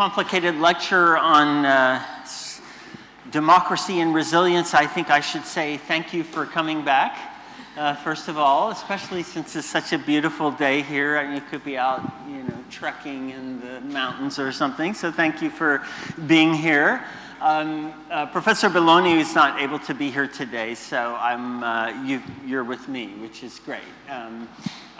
complicated lecture on uh, democracy and resilience, I think I should say thank you for coming back. Uh, first of all, especially since it's such a beautiful day here and you could be out, you know, trekking in the mountains or something. So thank you for being here. Um, uh, Professor Belloni is not able to be here today, so I'm, uh, you, are with me, which is great. Um,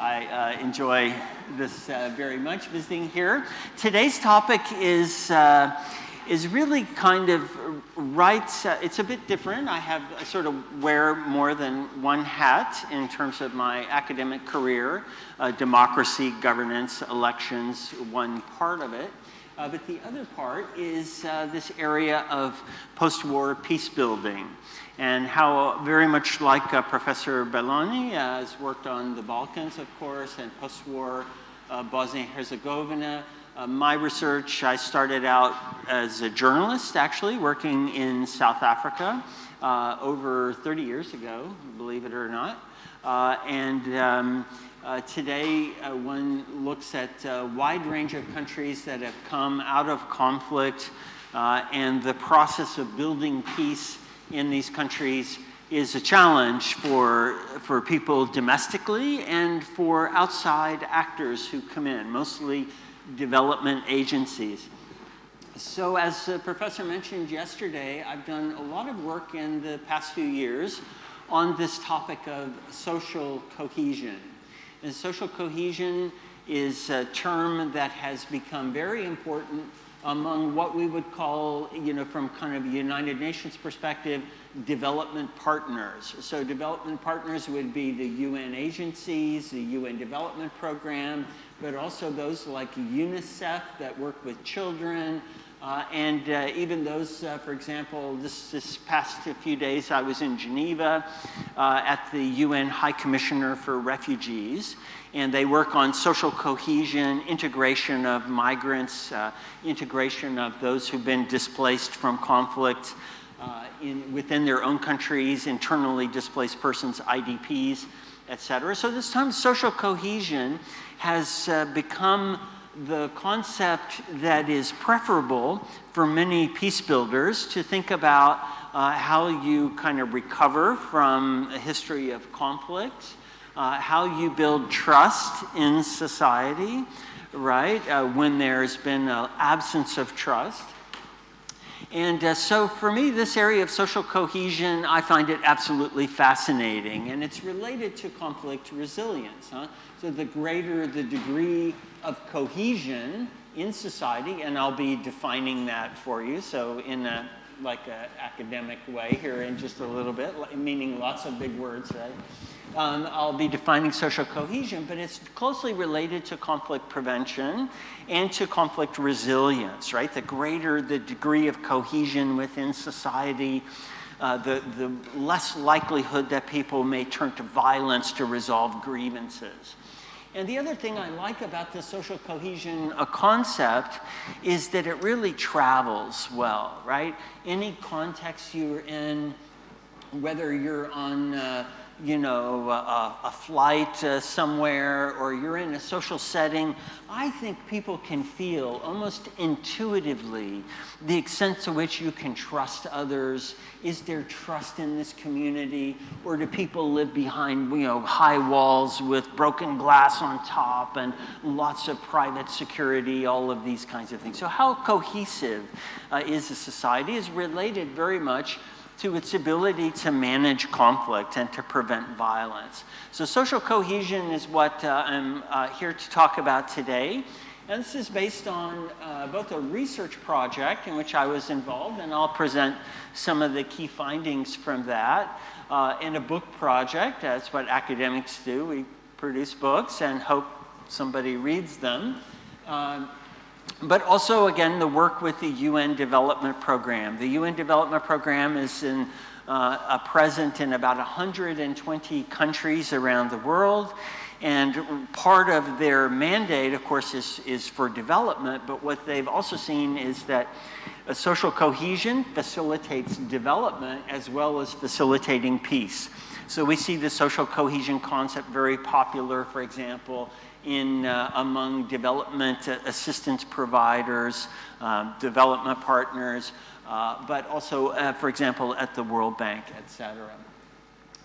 I uh, enjoy this uh, very much, visiting here. Today's topic is, uh, is really kind of right, uh, it's a bit different. I have I sort of wear more than one hat in terms of my academic career. Uh, democracy, governance, elections, one part of it. Uh, but the other part is this area of post-war peace building and how very much like uh, Professor Belloni uh, has worked on the Balkans, of course, and post-war uh, Bosnia-Herzegovina. Uh, my research, I started out as a journalist, actually, working in South Africa uh, over 30 years ago, believe it or not. Uh, and um, today, one looks at a wide range of countries that have come out of conflict and the process of building peace in these countries is a challenge for, for people domestically and for outside actors who come in, mostly development agencies. So as the professor mentioned yesterday, I've done a lot of work in the past few years on this topic of social cohesion. And social cohesion is a term that has become very important among what we would call, you know, from kind of United Nations perspective, development partners. So development partners would be the UN agencies, the UN Development Program, but also those like UNICEF that work with children, uh, and uh, even those, uh, for example, this, this past few days I was in Geneva uh, at the UN High Commissioner for Refugees, and they work on social cohesion, integration of migrants, uh, integration of those who've been displaced from conflict uh, in, within their own countries, internally displaced persons, IDPs, et cetera. So this time social cohesion has uh, become the concept that is preferable for many peace builders to think about uh, how you kind of recover from a history of conflict, uh, how you build trust in society, right, uh, when there's been an absence of trust. And uh, so for me, this area of social cohesion, I find it absolutely fascinating. And it's related to conflict resilience. Huh? So the greater the degree of cohesion in society, and I'll be defining that for you. So in a like an academic way here in just a little bit, meaning lots of big words, right? Um, I'll be defining social cohesion, but it's closely related to conflict prevention and to conflict resilience, right? The greater the degree of cohesion within society, uh, the, the less likelihood that people may turn to violence to resolve grievances. And the other thing I like about the social cohesion uh, concept is that it really travels well, right? Any context you're in, whether you're on uh, you know, a, a flight uh, somewhere or you're in a social setting, I think people can feel almost intuitively the extent to which you can trust others. Is there trust in this community? Or do people live behind, you know, high walls with broken glass on top and lots of private security, all of these kinds of things. So how cohesive uh, is a society is related very much to its ability to manage conflict and to prevent violence. So social cohesion is what uh, I'm uh, here to talk about today. And this is based on uh, both a research project in which I was involved, and I'll present some of the key findings from that, uh, and a book project. That's what academics do. We produce books and hope somebody reads them. Um, but also, again, the work with the UN Development Program. The UN Development Program is in, uh, present in about 120 countries around the world. And part of their mandate, of course, is, is for development, but what they've also seen is that social cohesion facilitates development as well as facilitating peace. So we see the social cohesion concept very popular, for example, in uh, among development assistance providers, um, development partners, uh, but also, uh, for example, at the World Bank, et cetera.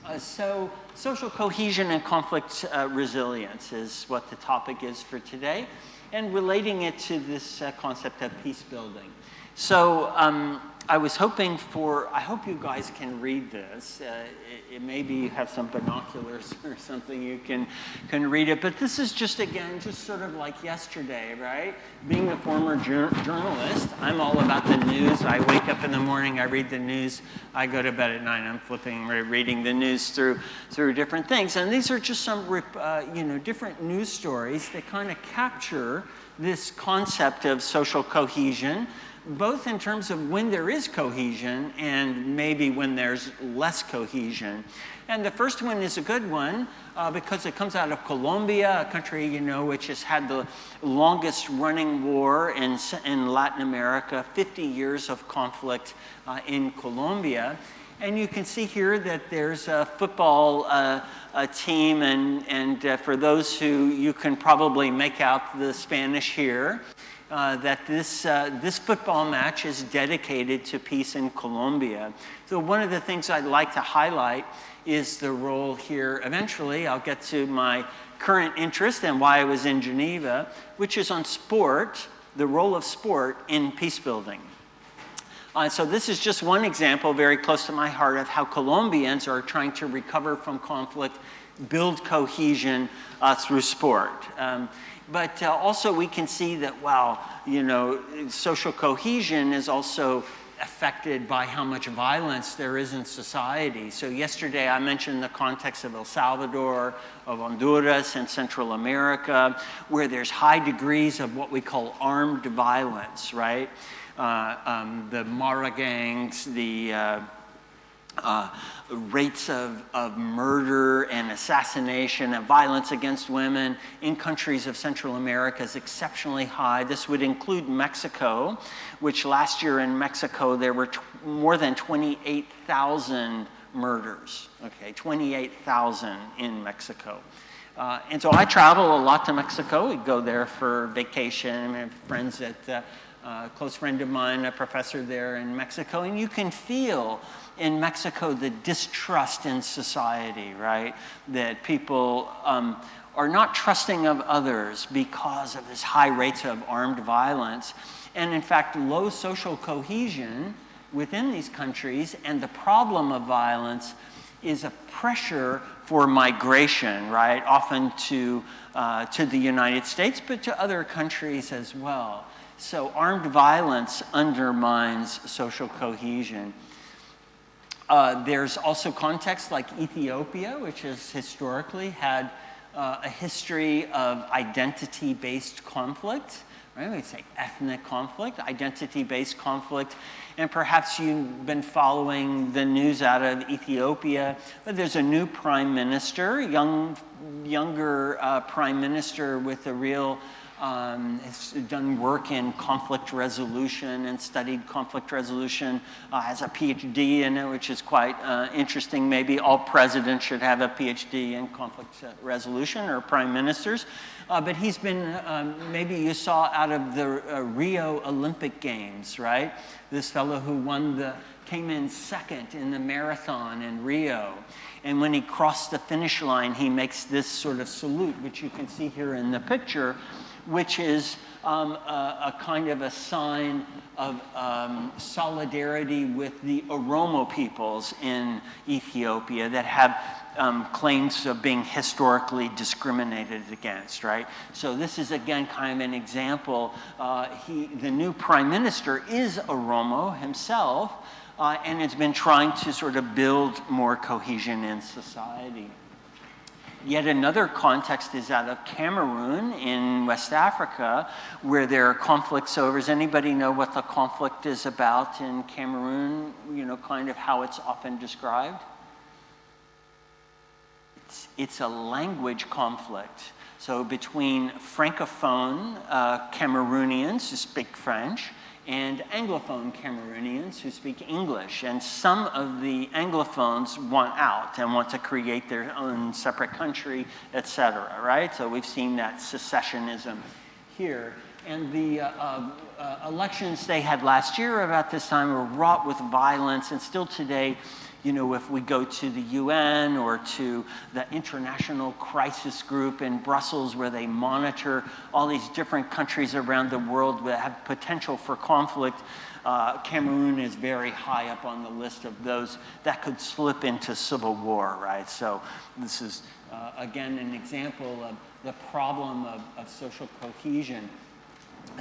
Uh, so social cohesion and conflict uh, resilience is what the topic is for today, and relating it to this uh, concept of peace building. So um, I was hoping for, I hope you guys can read this. Uh, it, it, maybe you have some binoculars or something you can, can read it. But this is just, again, just sort of like yesterday, right? Being a former jur journalist, I'm all about the news. I wake up in the morning, I read the news. I go to bed at night, I'm flipping, reading the news through, through different things. And these are just some, uh, you know, different news stories that kind of capture this concept of social cohesion both in terms of when there is cohesion and maybe when there's less cohesion. And the first one is a good one uh, because it comes out of Colombia, a country, you know, which has had the longest running war in, in Latin America, 50 years of conflict uh, in Colombia. And you can see here that there's a football uh, a team, and, and uh, for those who you can probably make out the Spanish here, uh, that this, uh, this football match is dedicated to peace in Colombia. So one of the things I'd like to highlight is the role here. Eventually, I'll get to my current interest and why I was in Geneva, which is on sport, the role of sport in peace building. Uh, so this is just one example very close to my heart of how Colombians are trying to recover from conflict, build cohesion uh, through sport. Um, but uh, also we can see that, wow, you know, social cohesion is also affected by how much violence there is in society. So yesterday I mentioned the context of El Salvador, of Honduras and Central America, where there's high degrees of what we call armed violence, right? Uh, um, the Mara gangs, the uh, uh, rates of, of murder and assassination and violence against women in countries of Central America is exceptionally high. This would include Mexico, which last year in Mexico there were more than 28,000 murders. Okay, 28,000 in Mexico. Uh, and so I travel a lot to Mexico. We go there for vacation. I have friends that, uh, a close friend of mine, a professor there in Mexico, and you can feel in Mexico the distrust in society, right? That people um, are not trusting of others because of this high rates of armed violence. And in fact, low social cohesion within these countries and the problem of violence is a pressure for migration, right? Often to, uh, to the United States, but to other countries as well. So armed violence undermines social cohesion. Uh, there's also contexts like Ethiopia, which has historically had uh, a history of identity-based conflict, right? We'd say ethnic conflict, identity-based conflict, and perhaps you've been following the news out of Ethiopia, there's a new prime minister, young, younger uh, prime minister with a real um, has done work in conflict resolution and studied conflict resolution, uh, has a PhD in it, which is quite uh, interesting. Maybe all presidents should have a PhD in conflict uh, resolution or prime ministers. Uh, but he's been, um, maybe you saw out of the uh, Rio Olympic Games, right? This fellow who won the, came in second in the marathon in Rio. And when he crossed the finish line, he makes this sort of salute, which you can see here in the picture which is um, a, a, kind of a sign of um, solidarity with the Oromo peoples in Ethiopia that have um, claims of being historically discriminated against, right? So this is again kind of an example. Uh, he, the new prime minister is Oromo himself, uh, and has been trying to sort of build more cohesion in society. Yet another context is that of Cameroon in West Africa, where there are conflicts over. Does anybody know what the conflict is about in Cameroon? You know, kind of how it's often described? It's, it's a language conflict. So between Francophone uh, Cameroonians who speak French and Anglophone Cameroonians who speak English. And some of the Anglophones want out and want to create their own separate country, et cetera, right? So we've seen that secessionism here. And the uh, uh, uh, elections they had last year about this time were wrought with violence, and still today, you know, if we go to the UN or to the International Crisis Group in Brussels, where they monitor all these different countries around the world that have potential for conflict, uh, Cameroon is very high up on the list of those that could slip into civil war, right? So this is, uh, again, an example of the problem of, of social cohesion.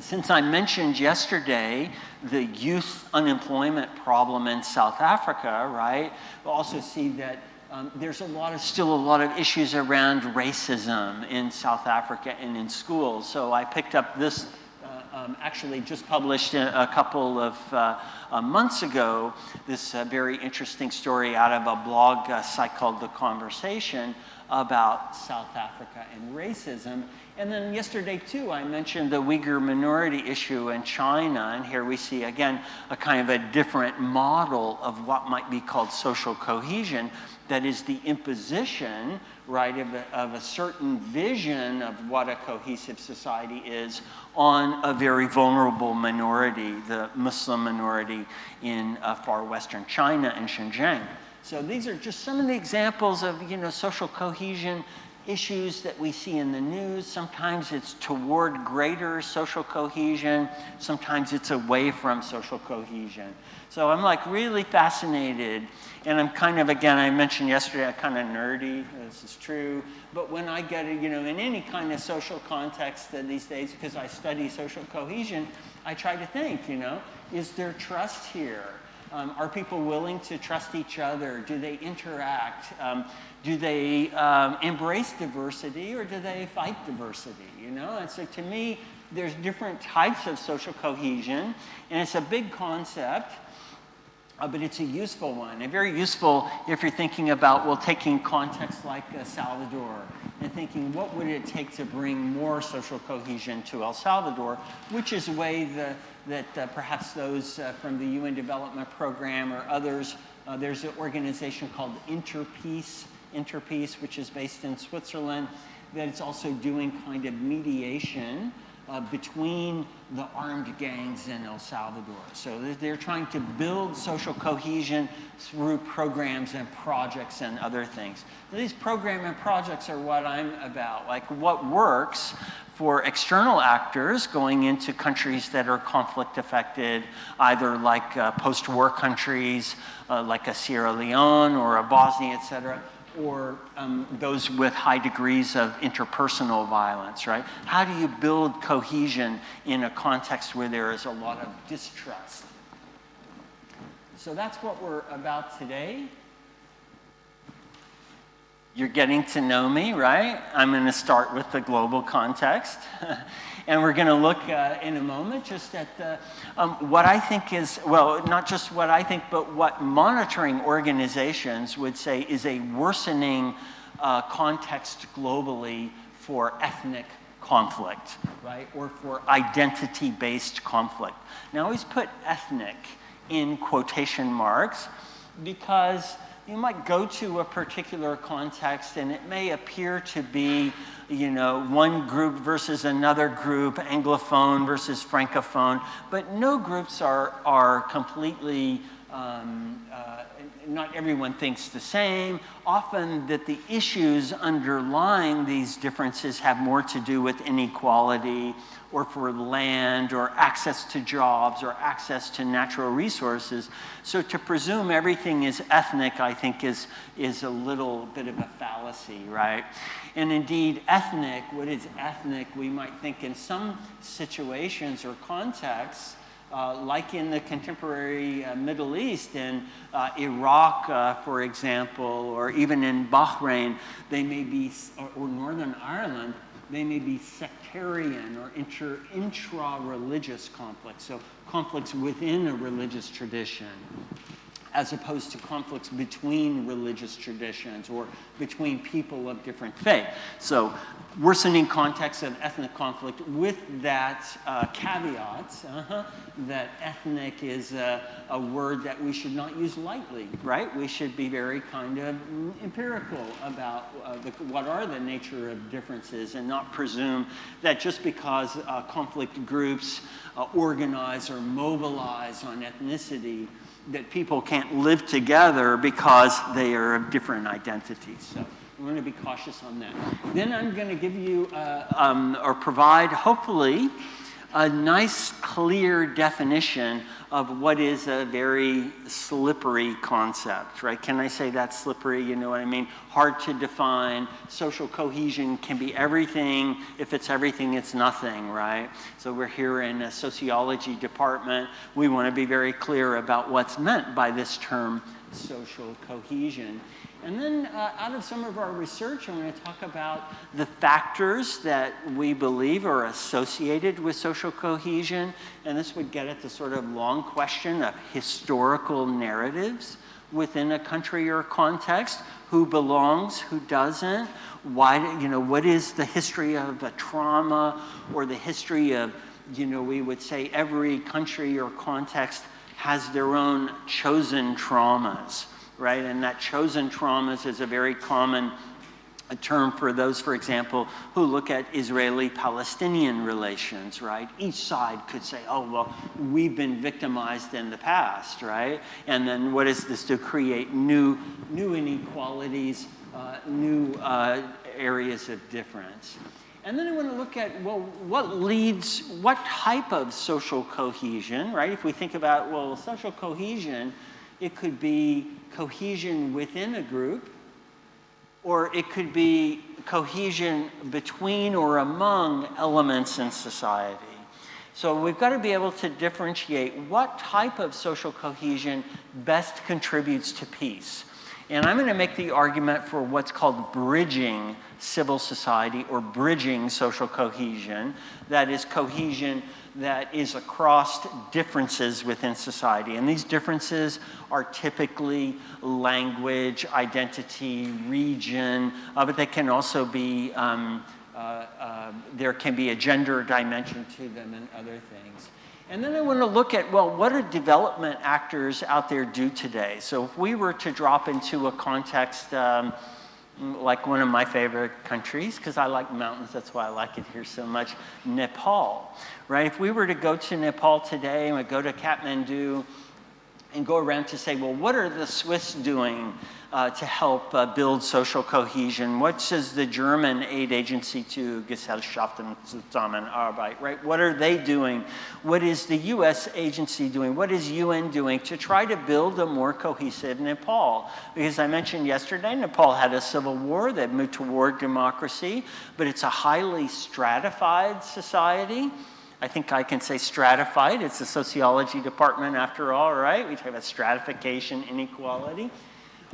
Since I mentioned yesterday the youth unemployment problem in South Africa, right, we also see that um, there's a lot of, still a lot of issues around racism in South Africa and in schools. So I picked up this, uh, um, actually just published a, a couple of uh, uh, months ago, this uh, very interesting story out of a blog uh, site called The Conversation about South Africa and racism. And then yesterday, too, I mentioned the Uyghur minority issue in China. And here we see, again, a kind of a different model of what might be called social cohesion. That is the imposition, right, of a, of a certain vision of what a cohesive society is on a very vulnerable minority, the Muslim minority in uh, far western China and Xinjiang. So these are just some of the examples of, you know, social cohesion issues that we see in the news. Sometimes it's toward greater social cohesion. Sometimes it's away from social cohesion. So I'm like really fascinated. And I'm kind of, again, I mentioned yesterday, I'm kind of nerdy. This is true. But when I get you know, in any kind of social context these days, because I study social cohesion, I try to think, you know, is there trust here? Um, are people willing to trust each other? Do they interact? Um, do they um, embrace diversity or do they fight diversity? You know, and so to me, there's different types of social cohesion, and it's a big concept. Uh, but it's a useful one, and very useful if you're thinking about, well, taking context like uh, Salvador and thinking what would it take to bring more social cohesion to El Salvador, which is a way the, that uh, perhaps those uh, from the UN Development Program or others, uh, there's an organization called Interpeace, Interpeace, which is based in Switzerland, that it's also doing kind of mediation uh, between the armed gangs in El Salvador. So they're trying to build social cohesion through programs and projects and other things. Now, these programs and projects are what I'm about, like what works for external actors going into countries that are conflict affected, either like uh, post-war countries, uh, like a Sierra Leone or a Bosnia, et cetera, or um, those with high degrees of interpersonal violence, right? How do you build cohesion in a context where there is a lot of distrust? So that's what we're about today. You're getting to know me, right? I'm going to start with the global context. And we're going to look uh, in a moment just at the, um, what I think is, well, not just what I think, but what monitoring organizations would say is a worsening uh, context globally for ethnic conflict, right? Or for identity based conflict. Now, I always put ethnic in quotation marks because you might go to a particular context and it may appear to be you know, one group versus another group, Anglophone versus Francophone, but no groups are, are completely, um, uh, not everyone thinks the same. Often that the issues underlying these differences have more to do with inequality or for land or access to jobs or access to natural resources. So to presume everything is ethnic, I think, is, is a little bit of a fallacy, right? And indeed, ethnic, what is ethnic, we might think in some situations or contexts, uh, like in the contemporary uh, Middle East, in uh, Iraq, uh, for example, or even in Bahrain, they may be, or, or Northern Ireland, they may be sectarian or intra-religious conflicts, so conflicts within a religious tradition, as opposed to conflicts between religious traditions or between people of different faith. So worsening context of ethnic conflict with that uh, caveat uh-huh, that ethnic is a, a, word that we should not use lightly, right? We should be very kind of empirical about uh, the, what are the nature of differences and not presume that just because uh, conflict groups uh, organize or mobilize on ethnicity that people can't live together because they are of different identities. So. I'm going to be cautious on that. Then I'm going to give you uh, um, or provide, hopefully, a nice, clear definition of what is a very slippery concept, right? Can I say that slippery? You know what I mean? Hard to define. Social cohesion can be everything. If it's everything, it's nothing, right? So we're here in a sociology department. We want to be very clear about what's meant by this term social cohesion. And then uh, out of some of our research, I'm going to talk about the factors that we believe are associated with social cohesion. And this would get at the sort of long question of historical narratives within a country or context. Who belongs, who doesn't? Why, you know, what is the history of a trauma or the history of, you know, we would say every country or context has their own chosen traumas right? And that chosen traumas is a very common a term for those, for example, who look at Israeli-Palestinian relations, right? Each side could say, oh, well, we've been victimized in the past, right? And then what is this to create new, new inequalities, uh, new uh, areas of difference? And then I want to look at, well, what leads, what type of social cohesion, right? If we think about, well, social cohesion, it could be cohesion within a group, or it could be cohesion between or among elements in society. So we've got to be able to differentiate what type of social cohesion best contributes to peace. And I'm going to make the argument for what's called bridging civil society or bridging social cohesion. That is cohesion that is across differences within society. And these differences are typically language, identity, region, uh, but they can also be, um, uh, uh, there can be a gender dimension to them and other things. And then I want to look at, well, what do development actors out there do today? So if we were to drop into a context um, like one of my favorite countries, because I like mountains, that's why I like it here so much, Nepal, right? If we were to go to Nepal today and we go to Kathmandu and go around to say, well, what are the Swiss doing uh, to help uh, build social cohesion? What does the German aid agency to Gesellschaften Zusammenarbeit, right? What are they doing? What is the US agency doing? What is UN doing to try to build a more cohesive Nepal? Because I mentioned yesterday, Nepal had a civil war that moved toward democracy, but it's a highly stratified society. I think I can say stratified. It's a sociology department after all, right? We talk about stratification, inequality.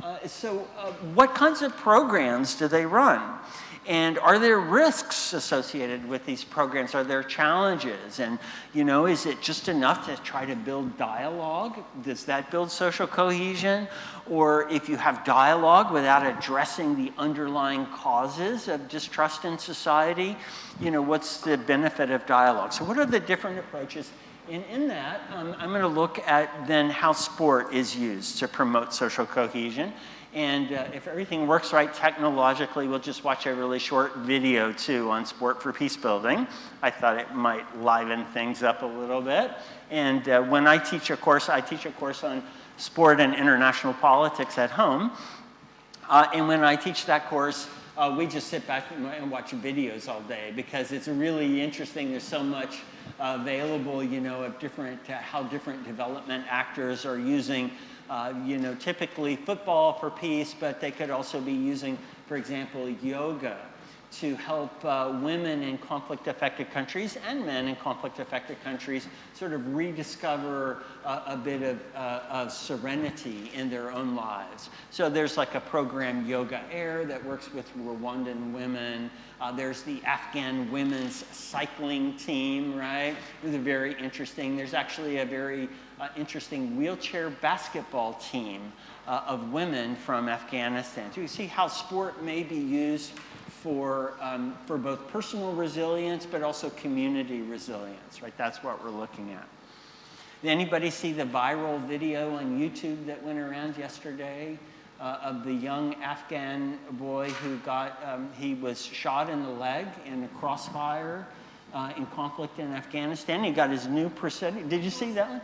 Uh, so uh, what kinds of programs do they run? And are there risks associated with these programs? Are there challenges? And, you know, is it just enough to try to build dialogue? Does that build social cohesion? Or if you have dialogue without addressing the underlying causes of distrust in society, you know, what's the benefit of dialogue? So what are the different approaches and in that, um, I'm going to look at then how sport is used to promote social cohesion. And uh, if everything works right technologically, we'll just watch a really short video too on sport for peace building. I thought it might liven things up a little bit. And uh, when I teach a course, I teach a course on sport and international politics at home. Uh, and when I teach that course, uh, we just sit back and watch videos all day because it's really interesting. There's so much available, you know, of different, uh, how different development actors are using, uh, you know, typically football for peace, but they could also be using, for example, yoga to help uh, women in conflict-affected countries and men in conflict-affected countries sort of rediscover uh, a bit of, uh, of, serenity in their own lives. So there's like a program, Yoga Air, that works with Rwandan women. Uh, there's the Afghan women's cycling team, right? It's very interesting. There's actually a very uh, interesting wheelchair basketball team uh, of women from Afghanistan. So you see how sport may be used for, um, for both personal resilience but also community resilience, right? That's what we're looking at. Did anybody see the viral video on YouTube that went around yesterday uh, of the young Afghan boy who got, um, he was shot in the leg in a crossfire uh, in conflict in Afghanistan. He got his new prosthetic. Did you see that one?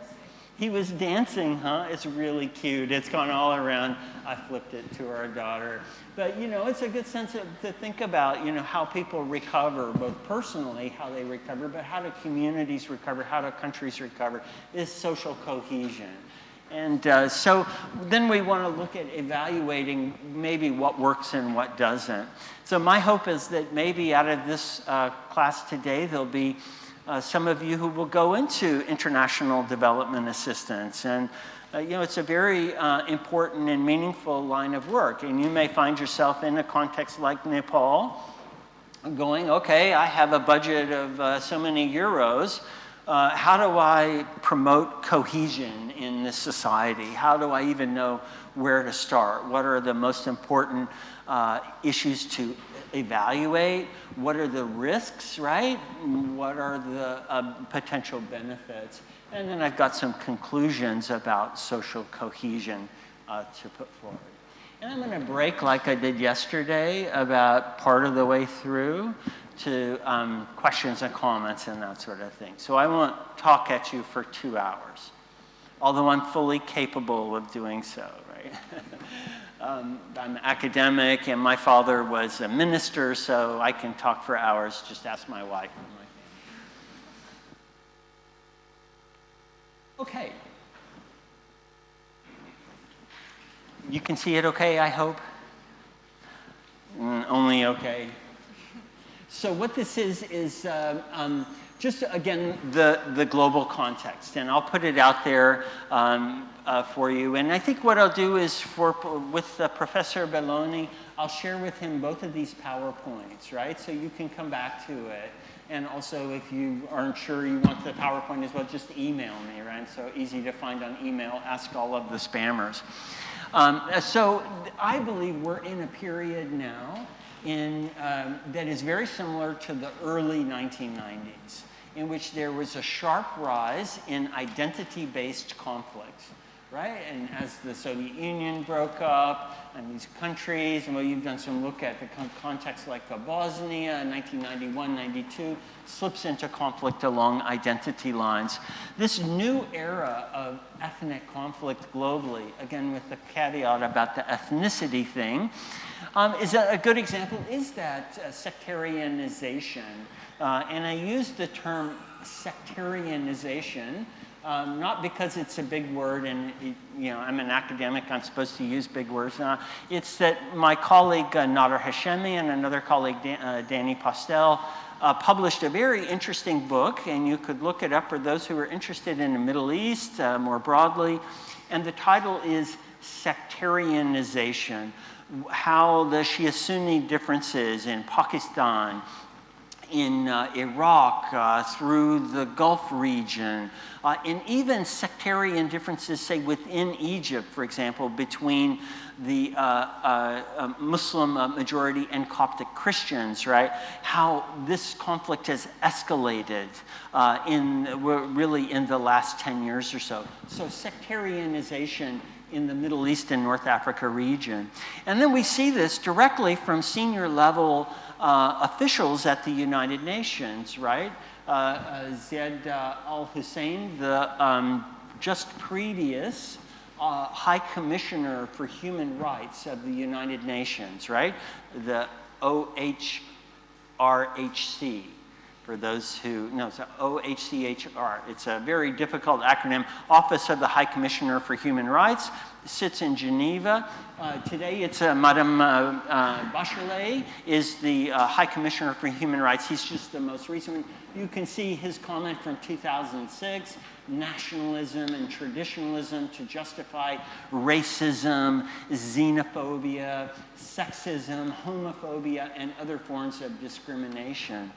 He was dancing, huh? It's really cute. It's gone all around. I flipped it to our daughter. But, you know, it's a good sense of, to think about, you know, how people recover, both personally, how they recover, but how do communities recover, how do countries recover, is social cohesion. And uh, so then we want to look at evaluating maybe what works and what doesn't. So my hope is that maybe out of this uh, class today, there'll be uh, some of you who will go into international development assistance. And, uh, you know, it's a very uh, important and meaningful line of work. And you may find yourself in a context like Nepal going, okay, I have a budget of uh, so many euros. Uh, how do I promote cohesion in this society? How do I even know where to start? What are the most important uh, issues to evaluate? What are the risks, right? What are the uh, potential benefits? And then I've got some conclusions about social cohesion uh, to put forward. And I'm going to break like I did yesterday about part of the way through to um, questions and comments and that sort of thing. So I won't talk at you for two hours, although I'm fully capable of doing so, right? um, I'm academic and my father was a minister, so I can talk for hours. Just ask my wife. Okay. You can see it okay, I hope? Mm, only okay. So what this is, is uh, um, just again, the, the global context. And I'll put it out there um, uh, for you. And I think what I'll do is for, with uh, Professor Belloni, I'll share with him both of these PowerPoints, right? So you can come back to it. And also, if you aren't sure you want the PowerPoint as well, just email me, right? So easy to find on email, ask all of the spammers. Um, so I believe we're in a period now in, um, that is very similar to the early 1990s, in which there was a sharp rise in identity-based conflicts, right? And as the Soviet Union broke up, and these countries, and well, you've done some look at the context like Bosnia, 1991, 92, slips into conflict along identity lines. This new era of ethnic conflict globally, again with the caveat about the ethnicity thing, um, is a, a, good example is that uh, sectarianization. Uh, and I use the term sectarianization um, not because it's a big word and you know I'm an academic, I'm supposed to use big words. Uh, it's that my colleague uh, Nader Hashemi and another colleague Dan, uh, Danny Postel uh, published a very interesting book, and you could look it up for those who are interested in the Middle East uh, more broadly. And the title is Sectarianization how the Shia Sunni differences in Pakistan, in uh, Iraq, uh, through the Gulf region, uh, and even sectarian differences, say, within Egypt, for example, between the uh, uh, uh, Muslim majority and Coptic Christians, right? How this conflict has escalated in, really in the last 10 years or so. So sectarianization in the Middle East and North Africa region. And then we see this directly from senior level uh, officials at the United Nations, right? Uh, uh, Zeid uh, al-Hussein, the um, just previous High Commissioner for Human Rights of the United Nations, right? The OHRHC for those who know, so OHCHR. It's a very difficult acronym. Office of the High Commissioner for Human Rights sits in Geneva. Uh, today it's uh, Madame uh, Bachelet is the High Commissioner for Human Rights. He's just the most recent one. You can see his comment from 2006 nationalism and traditionalism to justify racism, xenophobia, sexism, homophobia, and other forms of discrimination.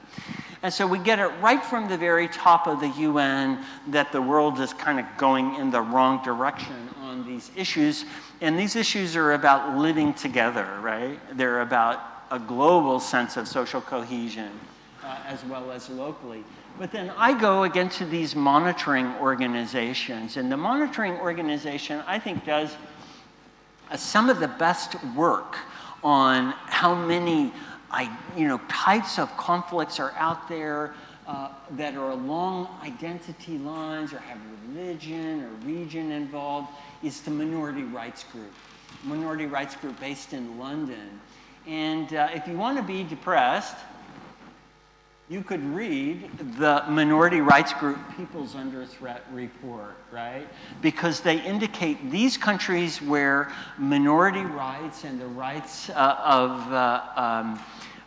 And so we get it right from the very top of the UN that the world is kind of going in the wrong direction on these issues. And these issues are about living together, right? They're about a global sense of social cohesion uh, as well as locally. But then I go again to these monitoring organizations, and the monitoring organization I think does uh, some of the best work on how many I, you know, types of conflicts are out there uh, that are along identity lines or have religion or region involved is the Minority Rights Group. Minority Rights Group based in London. And uh, if you want to be depressed, you could read the Minority Rights Group People's Under Threat report, right? Because they indicate these countries where minority rights and the rights uh, of uh, um,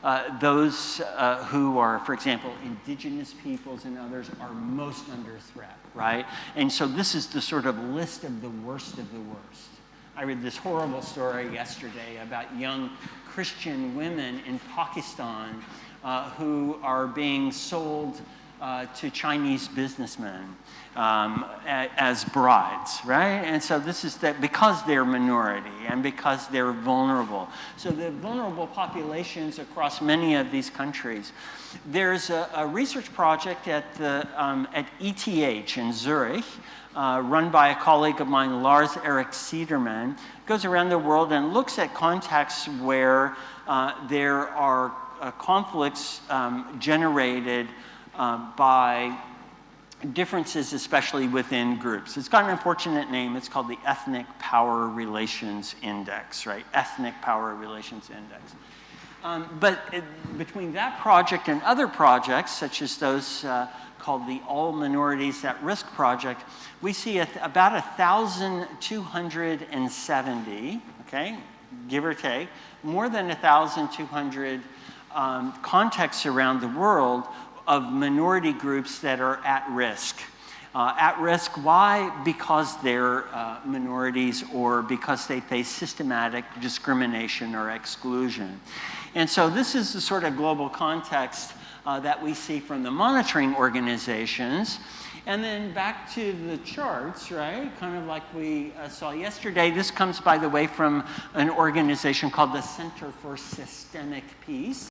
uh, those uh, who are, for example, indigenous peoples and others are most under threat, right? And so this is the sort of list of the worst of the worst. I read this horrible story yesterday about young Christian women in Pakistan uh, who are being sold uh, to Chinese businessmen um, as brides, right? And so this is that because they're minority and because they're vulnerable. So the vulnerable populations across many of these countries. There's a, a research project at, the, um, at ETH in Zurich, uh, run by a colleague of mine, Lars Erik Cederman, goes around the world and looks at contexts where uh, there are uh, conflicts um, generated uh, by differences, especially within groups. It's got an unfortunate name. It's called the Ethnic Power Relations Index, right? Ethnic Power Relations Index. Um, but it, between that project and other projects, such as those uh, called the All Minorities at Risk Project, we see a, about 1,270, okay, give or take, more than 1,200 um, contexts around the world of minority groups that are at risk. Uh, at risk, why? Because they're uh, minorities or because they face systematic discrimination or exclusion. And so this is the sort of global context uh, that we see from the monitoring organizations. And then back to the charts, right? Kind of like we uh, saw yesterday. This comes, by the way, from an organization called the Center for Systemic Peace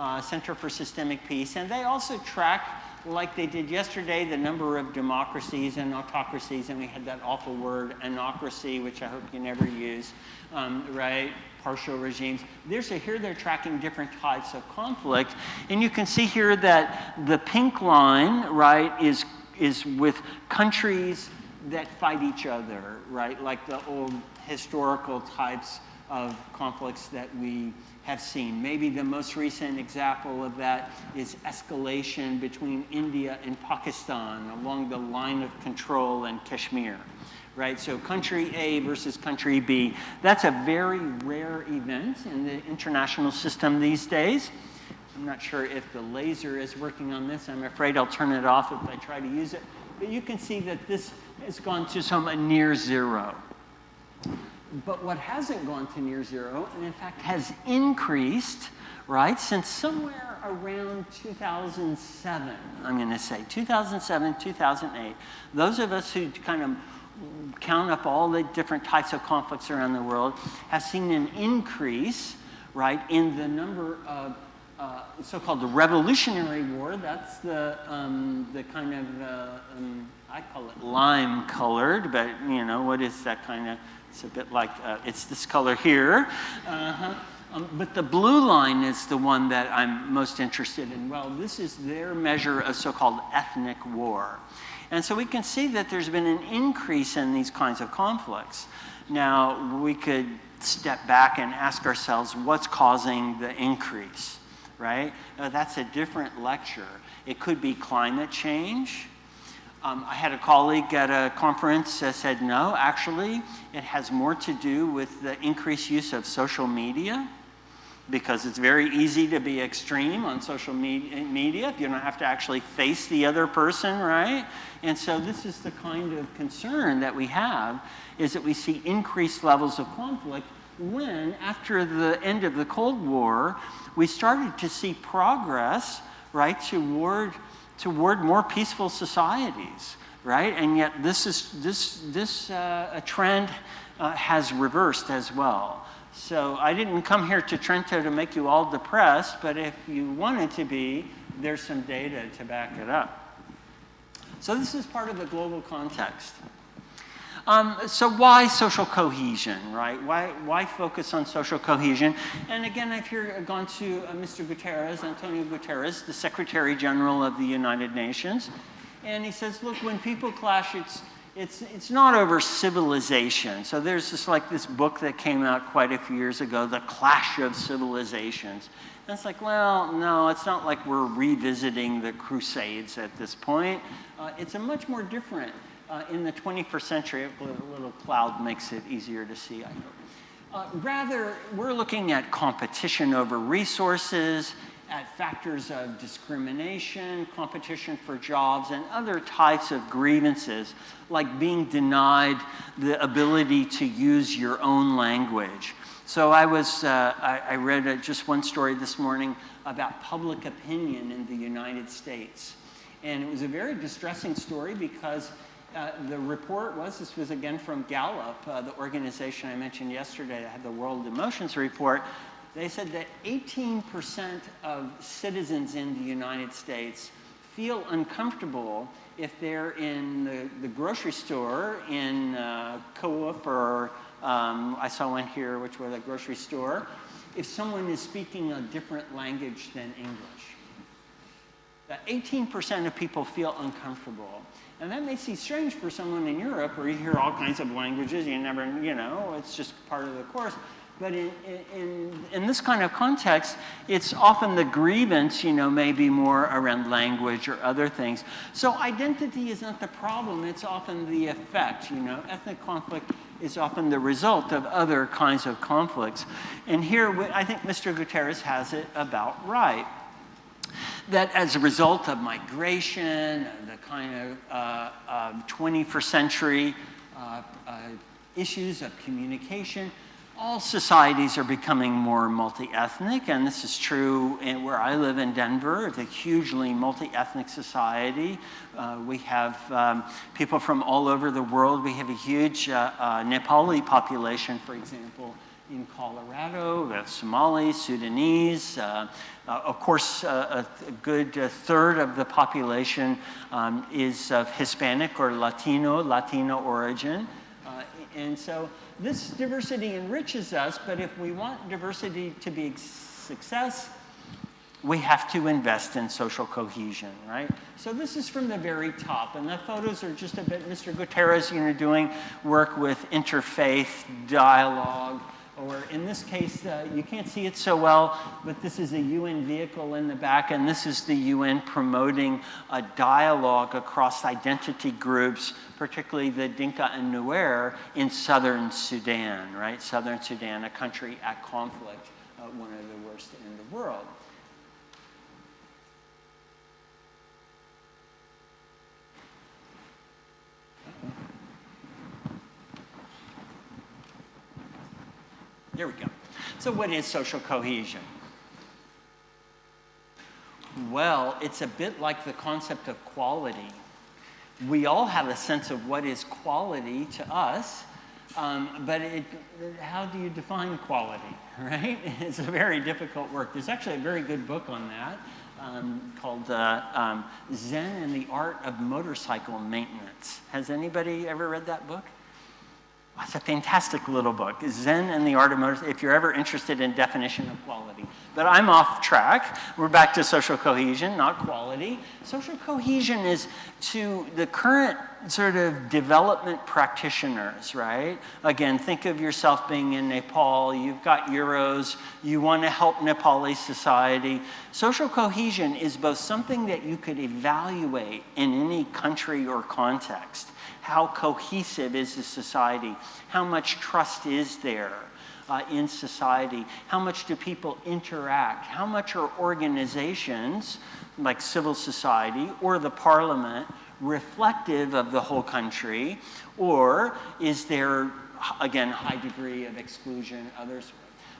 uh, Center for Systemic Peace, and they also track, like they did yesterday, the number of democracies and autocracies, and we had that awful word, anocracy, which I hope you never use, um, right? Partial regimes. There's a, here they're tracking different types of conflict, and you can see here that the pink line, right, is, is with countries that fight each other, right? Like the old historical types of conflicts that we have seen. Maybe the most recent example of that is escalation between India and Pakistan along the line of control in Kashmir. Right, so country A versus country B. That's a very rare event in the international system these days. I'm not sure if the laser is working on this. I'm afraid I'll turn it off if I try to use it. But you can see that this has gone to some near zero. But what hasn't gone to near zero, and in fact has increased, right, since somewhere around 2007, I'm going to say, 2007, 2008, those of us who kind of count up all the different types of conflicts around the world have seen an increase, right, in the number of uh, so-called the Revolutionary War. That's the, um, the kind of, uh, um, I call it lime colored, but you know, what is that kind of it's a bit like, uh, it's this color here. Uh -huh. um, but the blue line is the one that I'm most interested in. Well, this is their measure of so-called ethnic war. And so we can see that there's been an increase in these kinds of conflicts. Now, we could step back and ask ourselves, what's causing the increase, right? That's a different lecture. It could be climate change. Um, I had a colleague at a conference that said, no, actually, it has more to do with the increased use of social media because it's very easy to be extreme on social media if you don't have to actually face the other person, right? And so this is the kind of concern that we have, is that we see increased levels of conflict when, after the end of the Cold War, we started to see progress, right, toward toward more peaceful societies, right? And yet this, is, this, this uh, trend uh, has reversed as well. So I didn't come here to Trento to make you all depressed, but if you wanted to be, there's some data to back it up. So this is part of the global context. Um, so why social cohesion, right? Why, why focus on social cohesion? And again, I've here gone to uh, Mr. Guterres, Antonio Guterres, the Secretary General of the United Nations. And he says, look, when people clash, it's, it's, it's not over civilization. So there's this like this book that came out quite a few years ago, The Clash of Civilizations. And it's like, well, no, it's not like we're revisiting the Crusades at this point. Uh, it's a much more different uh, in the 21st century, a little cloud makes it easier to see, I hope. Uh, rather, we're looking at competition over resources, at factors of discrimination, competition for jobs, and other types of grievances, like being denied the ability to use your own language. So I was, uh, I, I, read uh, just one story this morning about public opinion in the United States. And it was a very distressing story because uh, the report was, this was again from Gallup, uh, the organization I mentioned yesterday that had the World Emotions Report. They said that 18% of citizens in the United States feel uncomfortable if they're in the, the grocery store in uh, Coop or um, I saw one here, which was a grocery store, if someone is speaking a different language than English. That 18% of people feel uncomfortable. And that may seem strange for someone in Europe where you hear all kinds of languages, you never, you know, it's just part of the course. But in, in, in this kind of context, it's often the grievance, you know, maybe more around language or other things. So identity is not the problem, it's often the effect, you know. Ethnic conflict is often the result of other kinds of conflicts. And here, I think Mr. Guterres has it about right that as a result of migration, the kind of uh, uh, 21st century uh, uh, issues of communication, all societies are becoming more multi-ethnic, and this is true in where I live in Denver. It's a hugely multi-ethnic society. Uh, we have um, people from all over the world. We have a huge uh, Nepali population, for example, in Colorado, we have Somalis, Sudanese. Uh, of course, uh, a, good uh, third of the population um, is of Hispanic or Latino, Latino origin. Uh, and so this diversity enriches us, but if we want diversity to be success, we have to invest in social cohesion, right? So this is from the very top, and the photos are just a bit, Mr. Guterres, you know, doing work with interfaith dialogue, or in this case, uh, you can't see it so well, but this is a UN vehicle in the back, and this is the UN promoting a dialogue across identity groups, particularly the Dinka and Nuer in southern Sudan, right? Southern Sudan, a country at conflict, uh, one of the worst in the world. There we go. So what is social cohesion? Well, it's a bit like the concept of quality. We all have a sense of what is quality to us, um, but it, how do you define quality, right? It's a very difficult work. There's actually a very good book on that um, called uh, um, Zen and the Art of Motorcycle Maintenance. Has anybody ever read that book? It's a fantastic little book, Zen and the Art of if you're ever interested in definition of quality. But I'm off track. We're back to social cohesion, not quality. Social cohesion is to the current sort of development practitioners, right? Again, think of yourself being in Nepal, you've got euros, you want to help Nepali society. Social cohesion is both something that you could evaluate in any country or context how cohesive is the society? How much trust is there uh, in society? How much do people interact? How much are organizations like civil society or the parliament reflective of the whole country? Or is there, again, high degree of exclusion, others?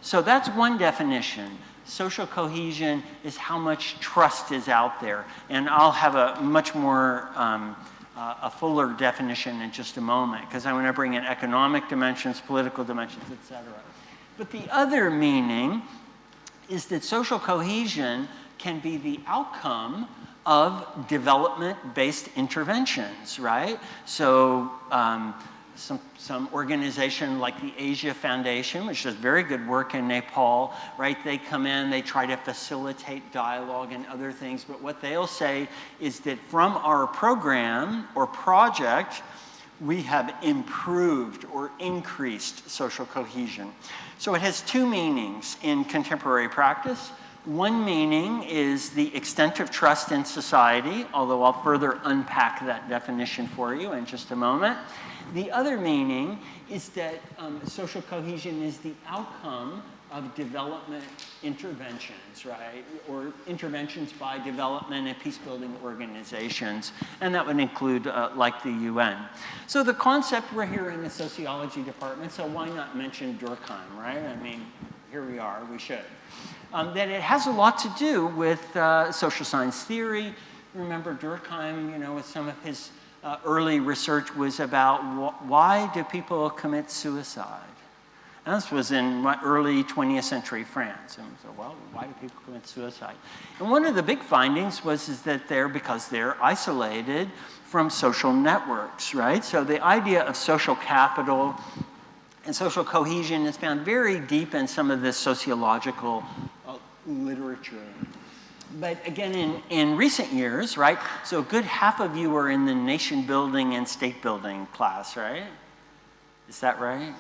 So that's one definition. Social cohesion is how much trust is out there. And I'll have a much more um, uh, a fuller definition in just a moment, because I want to bring in economic dimensions, political dimensions, et cetera. But the other meaning is that social cohesion can be the outcome of development-based interventions, right? So um, some, some organization like the Asia Foundation, which does very good work in Nepal, right? They come in, they try to facilitate dialogue and other things, but what they'll say is that from our program or project, we have improved or increased social cohesion. So it has two meanings in contemporary practice. One meaning is the extent of trust in society, although I'll further unpack that definition for you in just a moment. The other meaning is that um, social cohesion is the outcome of development interventions, right? Or interventions by development and peace-building organizations. And that would include uh, like the UN. So the concept, we're here in the sociology department, so why not mention Durkheim, right? I mean, here we are, we should um, that it has a lot to do with uh, social science theory. Remember Durkheim, you know, with some of his uh, early research was about wh why do people commit suicide? And this was in early 20th century France. And so, well, why do people commit suicide? And one of the big findings was is that they're, because they're isolated from social networks, right? So the idea of social capital and social cohesion is found very deep in some of this sociological literature. But again, in, in recent years, right, so a good half of you are in the nation building and state building class, right? Is that right?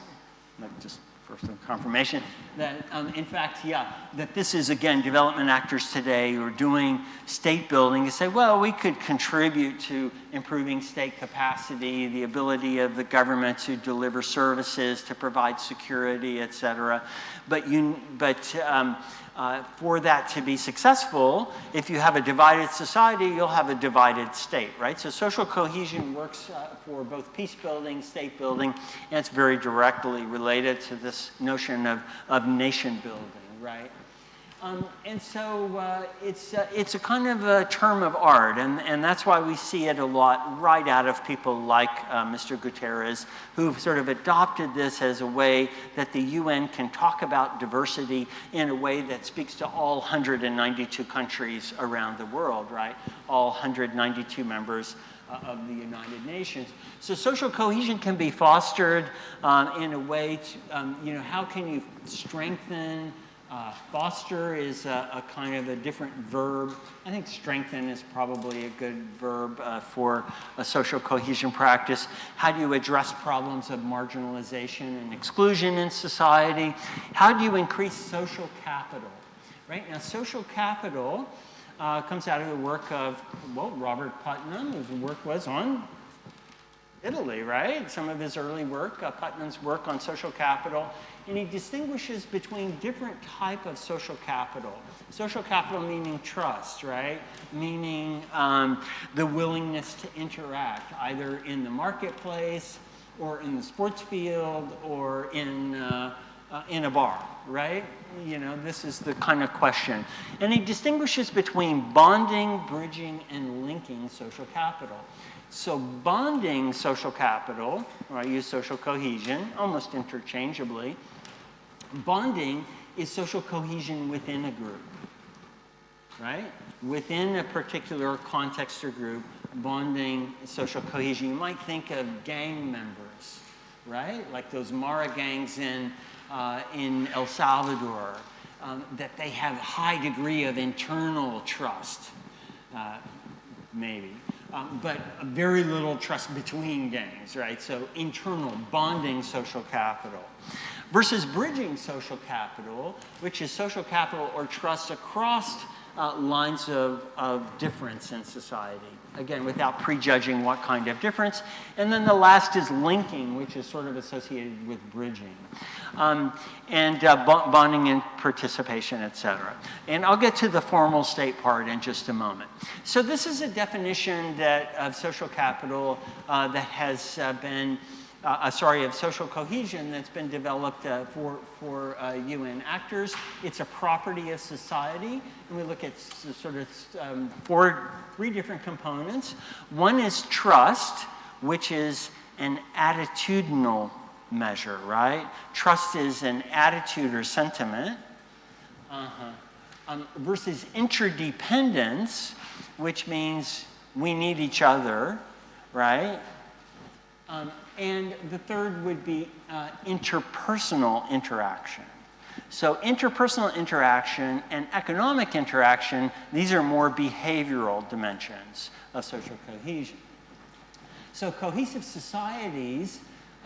Just for some confirmation that, um, in fact, yeah, that this is, again, development actors today who are doing state building to say, well, we could contribute to improving state capacity, the ability of the government to deliver services, to provide security, et cetera. But, you, but um, uh, for that to be successful, if you have a divided society, you'll have a divided state, right? So social cohesion works uh, for both peace building, state building, and it's very directly related to this notion of, of nation building, right? Um, and so uh, it's, uh, it's a kind of a term of art, and, and that's why we see it a lot right out of people like uh, Mr. Guterres, who've sort of adopted this as a way that the UN can talk about diversity in a way that speaks to all 192 countries around the world, right? All 192 members uh, of the United Nations. So social cohesion can be fostered um, in a way to, um, you know, how can you strengthen uh, foster is a, a, kind of a different verb. I think strengthen is probably a good verb uh, for a social cohesion practice. How do you address problems of marginalization and exclusion in society? How do you increase social capital? Right now, social capital uh, comes out of the work of, well, Robert Putnam, whose work was on Italy, right? Some of his early work, uh, Putnam's work on social capital, and he distinguishes between different type of social capital. Social capital meaning trust, right? Meaning um, the willingness to interact, either in the marketplace, or in the sports field, or in, uh, uh, in a bar, right? You know, this is the kind of question. And he distinguishes between bonding, bridging, and linking social capital. So bonding social capital, or I use social cohesion almost interchangeably, bonding is social cohesion within a group, right? Within a particular context or group, bonding social cohesion. You might think of gang members, right? Like those Mara gangs in, uh, in El Salvador, um, that they have a high degree of internal trust, uh, maybe um, but very little trust between gangs, right? So internal bonding social capital versus bridging social capital, which is social capital or trust across uh, lines of, of difference in society. Again, without prejudging what kind of difference. And then the last is linking, which is sort of associated with bridging. Um, and uh, bonding and participation, et cetera. And I'll get to the formal state part in just a moment. So this is a definition that, of social capital uh, that has uh, been uh, uh, sorry, of social cohesion that's been developed uh, for, for uh, UN actors. It's a property of society, and we look at sort of um, four, three different components. One is trust, which is an attitudinal measure, right? Trust is an attitude or sentiment. Uh-huh. Um, versus interdependence, which means we need each other, right? Um, and the third would be uh, interpersonal interaction. So interpersonal interaction and economic interaction, these are more behavioral dimensions of social cohesion. So cohesive societies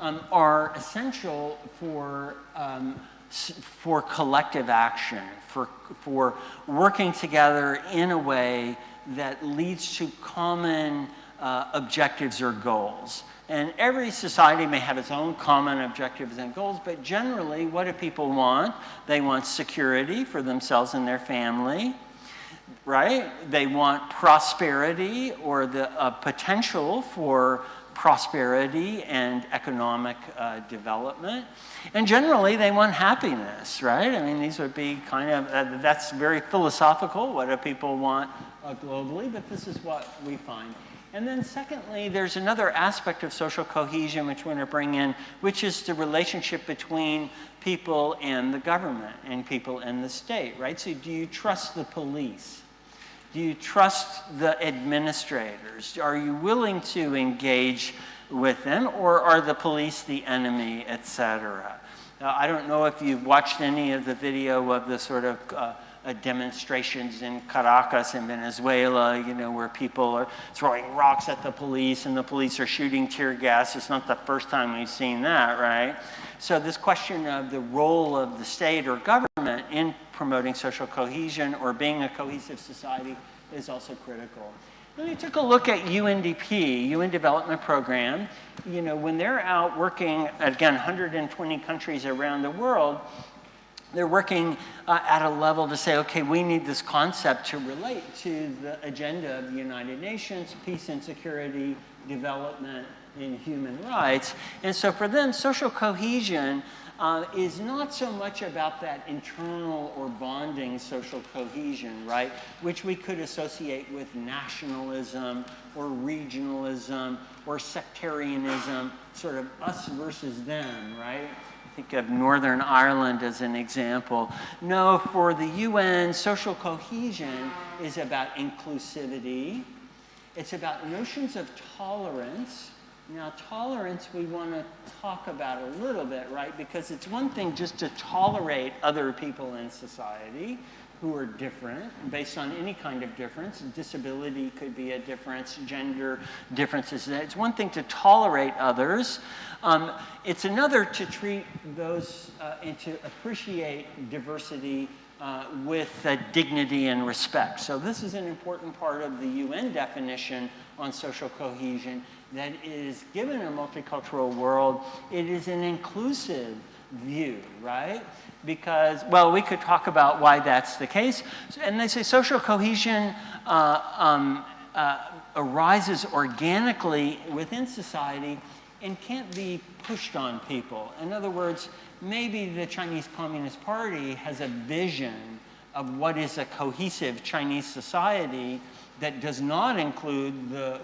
um, are essential for, um, for collective action, for, for working together in a way that leads to common uh, objectives or goals. And every society may have its own common objectives and goals, but generally, what do people want? They want security for themselves and their family, right? They want prosperity or the uh, potential for prosperity and economic uh, development. And generally, they want happiness, right? I mean, these would be kind of, uh, that's very philosophical. What do people want uh, globally? But this is what we find. And then secondly, there's another aspect of social cohesion which we want to bring in, which is the relationship between people and the government and people and the state, right? So do you trust the police? Do you trust the administrators? Are you willing to engage with them or are the police the enemy, etc.? I don't know if you've watched any of the video of the sort of uh, uh, demonstrations in Caracas in Venezuela, you know, where people are throwing rocks at the police and the police are shooting tear gas. It's not the first time we've seen that, right? So this question of the role of the state or government in promoting social cohesion or being a cohesive society is also critical. Then we took a look at UNDP, UN Development Program. You know, when they're out working, again, 120 countries around the world, they're working uh, at a level to say, okay, we need this concept to relate to the agenda of the United Nations, peace and security, development, and human rights. And so for them, social cohesion uh, is not so much about that internal or bonding social cohesion, right? Which we could associate with nationalism or regionalism or sectarianism, sort of us versus them, right? think of Northern Ireland as an example. No, for the UN, social cohesion is about inclusivity. It's about notions of tolerance. Now, tolerance we want to talk about a little bit, right? Because it's one thing just to tolerate other people in society who are different based on any kind of difference. Disability could be a difference, gender differences. It's one thing to tolerate others. Um, it's another to treat those uh, and to appreciate diversity uh, with uh, dignity and respect. So this is an important part of the UN definition on social cohesion that is given a multicultural world, it is an inclusive view, right? Because, well, we could talk about why that's the case. And they say social cohesion uh, um, uh, arises organically within society and can't be pushed on people. In other words, maybe the Chinese Communist Party has a vision of what is a cohesive Chinese society that does not include the,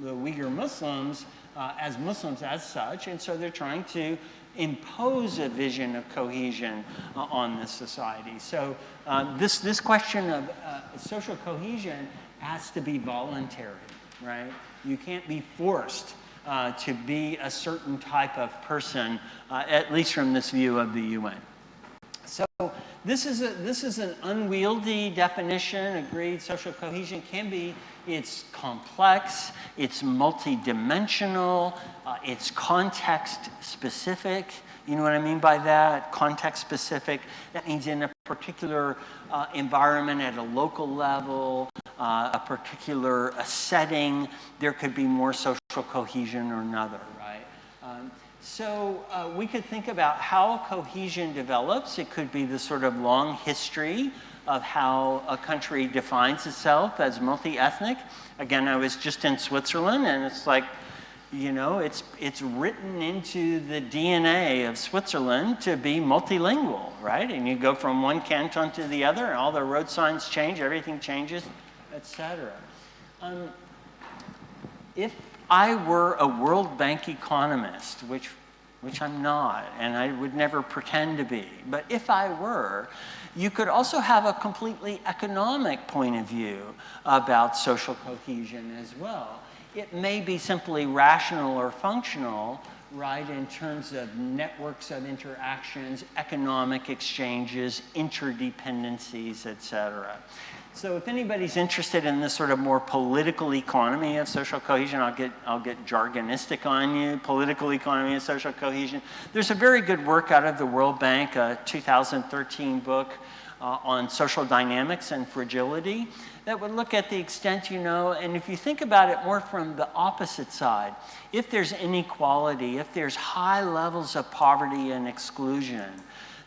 the Uyghur Muslims uh, as Muslims as such, and so they're trying to impose a vision of cohesion uh, on this society. So uh, this, this question of uh, social cohesion has to be voluntary, right? You can't be forced uh, to be a certain type of person, uh, at least from this view of the UN. So this is, a, this is an unwieldy definition, agreed social cohesion can be, it's complex, it's multidimensional, uh, it's context specific. You know what I mean by that? Context specific. That means in a particular uh, environment at a local level, uh, a particular a setting, there could be more social cohesion or another, right? Um, so uh, we could think about how cohesion develops. It could be the sort of long history of how a country defines itself as multi-ethnic. Again, I was just in Switzerland and it's like, you know, it's, it's written into the DNA of Switzerland to be multilingual, right? And you go from one canton to the other and all the road signs change, everything changes etc. Um, if I were a World Bank economist, which which I'm not, and I would never pretend to be. But if I were, you could also have a completely economic point of view about social cohesion as well. It may be simply rational or functional, right, in terms of networks of interactions, economic exchanges, interdependencies, et cetera. So if anybody's interested in this sort of more political economy of social cohesion, I'll get, I'll get jargonistic on you, political economy of social cohesion. There's a very good work out of the World Bank, a 2013 book uh, on social dynamics and fragility that would look at the extent you know, and if you think about it more from the opposite side, if there's inequality, if there's high levels of poverty and exclusion,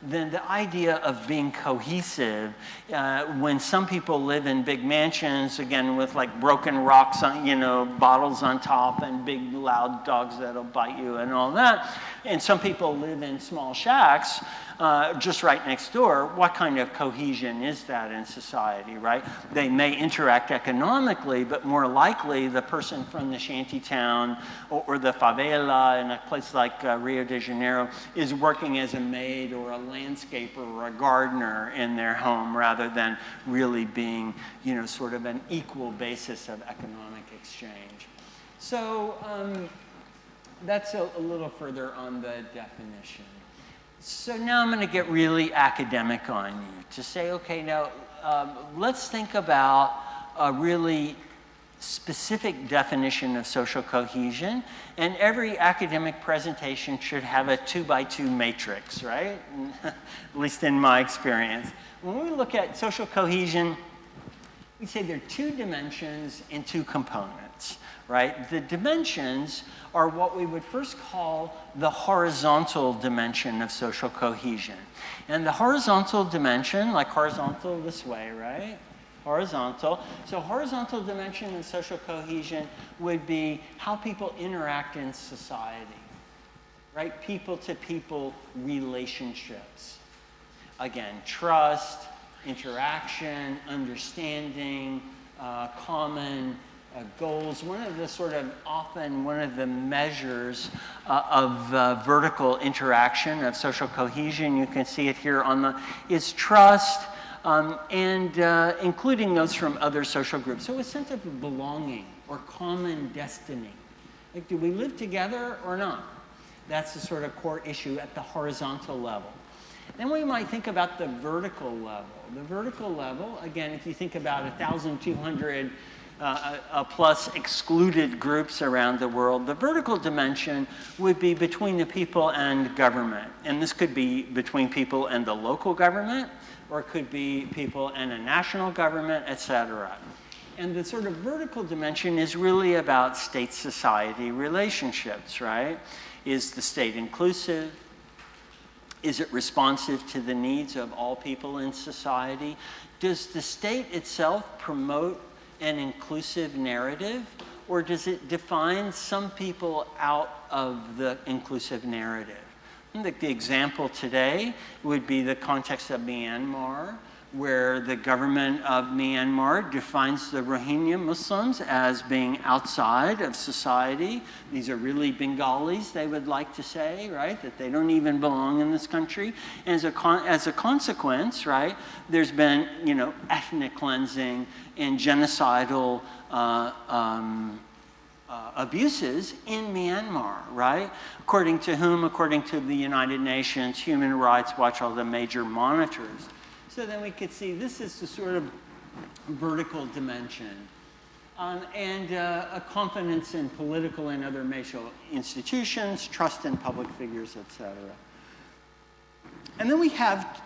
then the idea of being cohesive, uh, when some people live in big mansions, again, with like broken rocks, on, you know, bottles on top and big loud dogs that'll bite you and all that, and some people live in small shacks, uh, just right next door, what kind of cohesion is that in society, right? They may interact economically, but more likely the person from the shanty town or, or the favela in a place like uh, Rio de Janeiro is working as a maid or a landscaper or a gardener in their home rather than really being, you know, sort of an equal basis of economic exchange. So um, that's a, a little further on the definition. So now I'm going to get really academic on you to say, okay, now um, let's think about a really specific definition of social cohesion. And every academic presentation should have a two by two matrix, right? At least in my experience. When we look at social cohesion, we say there are two dimensions and two components, right? The dimensions are what we would first call the horizontal dimension of social cohesion. And the horizontal dimension, like horizontal this way, right? Horizontal. So horizontal dimension in social cohesion would be how people interact in society, right? People to people relationships. Again, trust, interaction, understanding, uh, common uh, goals, one of the sort of often one of the measures uh, of uh, vertical interaction of social cohesion, you can see it here on the, is trust um, and uh, including those from other social groups. So a sense of belonging or common destiny. Like, do we live together or not? That's the sort of core issue at the horizontal level. Then we might think about the vertical level. The vertical level, again, if you think about 1,200 uh, plus excluded groups around the world. The vertical dimension would be between the people and government. And this could be between people and the local government, or it could be people and a national government, et cetera. And the sort of vertical dimension is really about state-society relationships, right? Is the state inclusive? Is it responsive to the needs of all people in society? Does the state itself promote an inclusive narrative, or does it define some people out of the inclusive narrative? The, the example today would be the context of Myanmar, where the government of Myanmar defines the Rohingya Muslims as being outside of society. These are really Bengalis, they would like to say, right? That they don't even belong in this country. And as a, as a consequence, right, there's been, you know, ethnic cleansing and genocidal uh, um, uh, abuses in Myanmar, right? According to whom? According to the United Nations, Human Rights Watch, all the major monitors. So then we could see this is the sort of vertical dimension. Um, and uh, a confidence in political and other major institutions, trust in public figures, et cetera. And then we have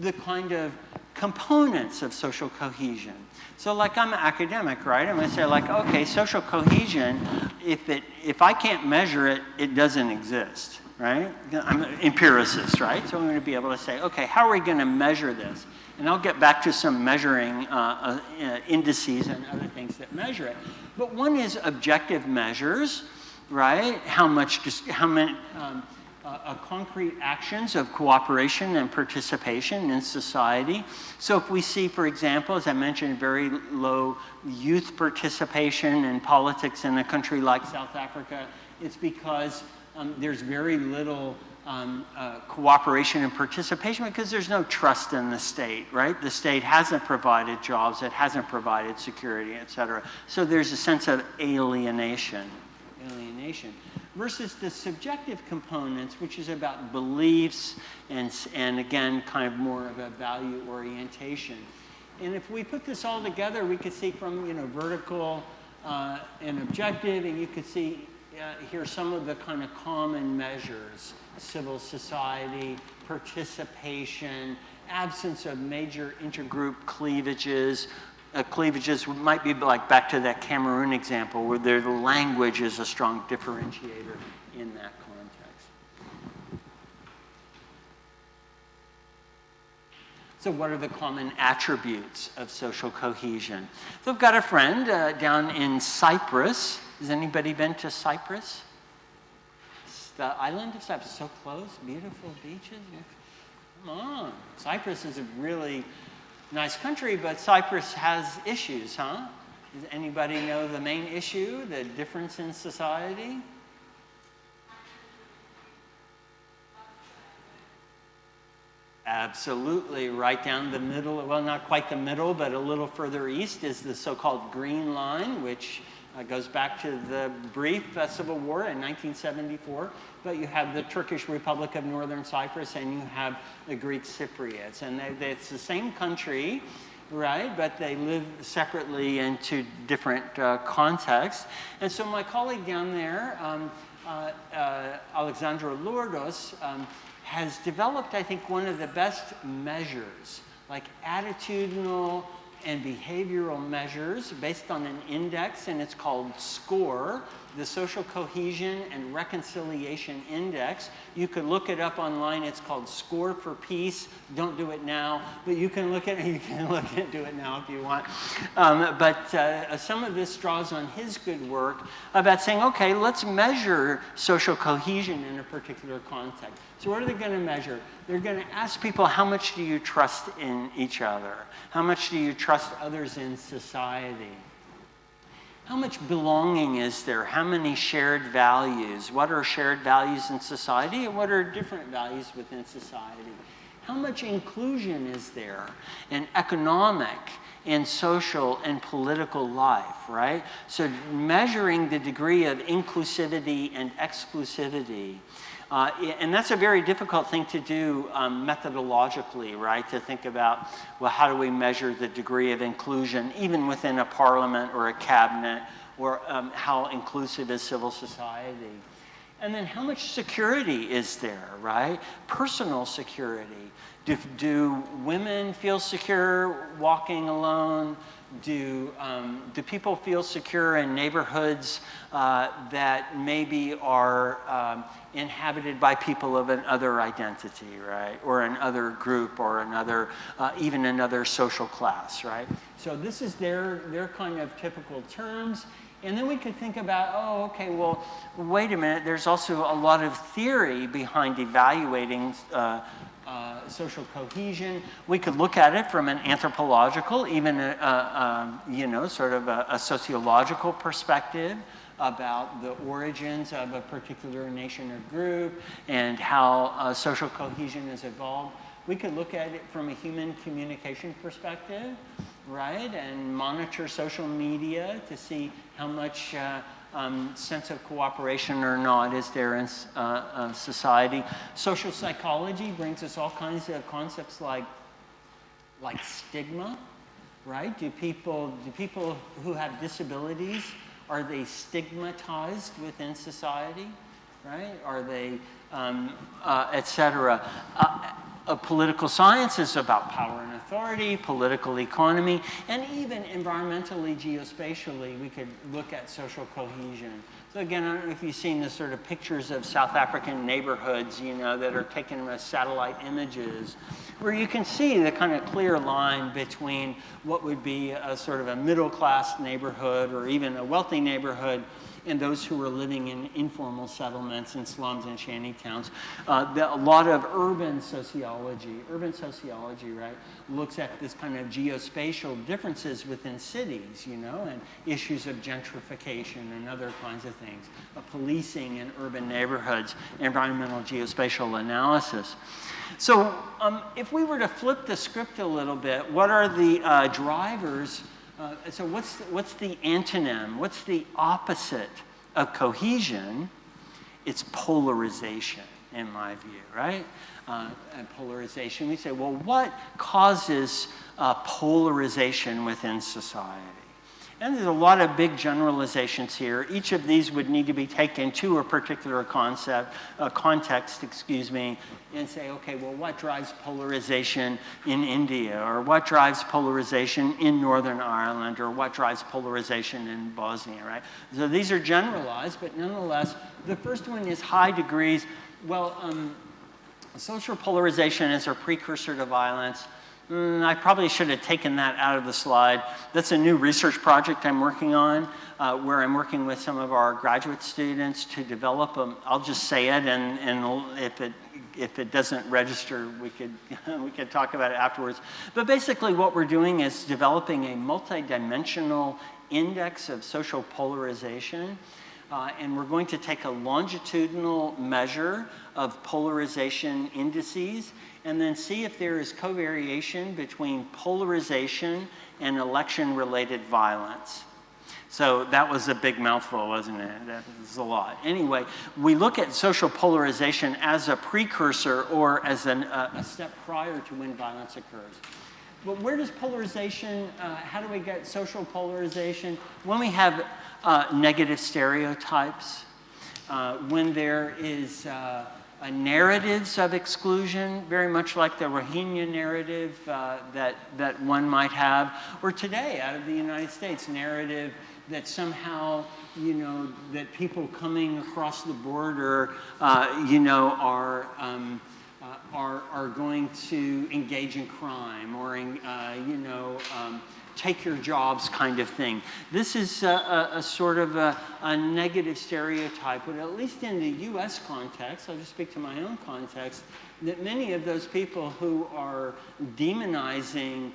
the kind of components of social cohesion. So like I'm an academic, right? I'm gonna say like, okay, social cohesion, if, it, if I can't measure it, it doesn't exist right? I'm an empiricist, right? So I'm going to be able to say, okay, how are we going to measure this? And I'll get back to some measuring uh, uh, indices and other things that measure it. But one is objective measures, right? How much, how many, um, uh, uh, concrete actions of cooperation and participation in society. So if we see, for example, as I mentioned, very low youth participation in politics in a country like South Africa, it's because um, there's very little um, uh, cooperation and participation because there's no trust in the state, right? The state hasn't provided jobs, it hasn't provided security, et cetera. So there's a sense of alienation, alienation versus the subjective components, which is about beliefs and, and again, kind of more of a value orientation. And if we put this all together, we could see from, you know, vertical uh, and objective, and you could see uh, here some of the kind of common measures, civil society, participation, absence of major intergroup cleavages, uh, cleavages might be like back to that Cameroon example where the language is a strong differentiator in that context. So what are the common attributes of social cohesion? So I've got a friend uh, down in Cyprus. Has anybody been to Cyprus? It's the island of Cyprus, so close, beautiful beaches. Come on. Cyprus is a really nice country, but Cyprus has issues, huh? Does anybody know the main issue, the difference in society? Absolutely, right down the middle, well, not quite the middle, but a little further east is the so-called Green Line, which uh, goes back to the brief uh, civil war in 1974. But you have the Turkish Republic of Northern Cyprus and you have the Greek Cypriots. And they, they, it's the same country, right? But they live separately in two different uh, contexts. And so my colleague down there, um, uh, uh, Alexandra Lordos, um, has developed, I think, one of the best measures, like attitudinal and behavioral measures based on an index, and it's called SCORE, the Social Cohesion and Reconciliation Index. You could look it up online. It's called Score for Peace. Don't do it now, but you can look at it. You can look at do it now if you want. Um, but uh, some of this draws on his good work about saying, okay, let's measure social cohesion in a particular context. So what are they going to measure? They're going to ask people, how much do you trust in each other? How much do you trust others in society? How much belonging is there? How many shared values? What are shared values in society and what are different values within society? How much inclusion is there in economic, in social and political life, right? So measuring the degree of inclusivity and exclusivity uh, and that's a very difficult thing to do um, methodologically, right? To think about, well, how do we measure the degree of inclusion, even within a parliament or a cabinet, or um, how inclusive is civil society? And then how much security is there, right? Personal security. Do, do women feel secure walking alone? Do, um, do people feel secure in neighborhoods uh, that maybe are um, inhabited by people of another identity, right? Or another group or another, uh, even another social class, right? So this is their, their kind of typical terms. And then we could think about, oh, okay, well, wait a minute, there's also a lot of theory behind evaluating uh, uh, social cohesion. We could look at it from an anthropological, even, a, a, a you know, sort of a, a sociological perspective about the origins of a particular nation or group and how uh, social cohesion has evolved. We could look at it from a human communication perspective, right? And monitor social media to see how much uh, um, sense of cooperation or not is there in uh, uh, society. Social psychology brings us all kinds of concepts like, like stigma, right? Do people, do people who have disabilities are they stigmatized within society, right? Are they, um, uh, et cetera? Uh, uh, political science is about power and authority, political economy, and even environmentally, geospatially, we could look at social cohesion. So again, I don't know if you've seen the sort of pictures of South African neighborhoods, you know, that are taken as satellite images, where you can see the kind of clear line between what would be a sort of a middle class neighborhood or even a wealthy neighborhood and those who are living in informal settlements and slums and shanty towns. Uh, the, a lot of urban sociology, urban sociology, right, looks at this kind of geospatial differences within cities, you know, and issues of gentrification and other kinds of things, uh, policing in urban neighborhoods, environmental geospatial analysis. So um, if we were to flip the script a little bit, what are the uh, drivers? Uh, so what's the, what's the antonym? What's the opposite of cohesion? It's polarization, in my view, right? Uh, polarization. We say, well, what causes uh, polarization within society? And there's a lot of big generalizations here. Each of these would need to be taken to a particular concept, uh, context, excuse me, and say, okay, well, what drives polarization in India, or what drives polarization in Northern Ireland, or what drives polarization in Bosnia, right? So these are generalized, but nonetheless, the first one is high degrees. Well, um, social polarization is a precursor to violence. Mm, I probably should have taken that out of the slide. That's a new research project I'm working on uh, where I'm working with some of our graduate students to develop them. I'll just say it and, and if it if it doesn't register, we could, we could talk about it afterwards. But basically what we're doing is developing a multidimensional index of social polarization. Uh, and we're going to take a longitudinal measure of polarization indices and then see if there is covariation between polarization and election-related violence. So that was a big mouthful, wasn't it? That was a lot. Anyway, we look at social polarization as a precursor or as an, uh, a step prior to when violence occurs. But where does polarization, uh, how do we get social polarization? When we have uh, negative stereotypes, uh, when there is uh, narratives of exclusion, very much like the Rohingya narrative uh, that, that one might have, or today out of the United States, narrative that somehow, you know, that people coming across the border, uh, you know, are, um, uh, are, are going to engage in crime or, in, uh, you know, um, take your jobs kind of thing. This is a, a, a sort of a, a, negative stereotype, but at least in the US context, I'll just speak to my own context, that many of those people who are demonizing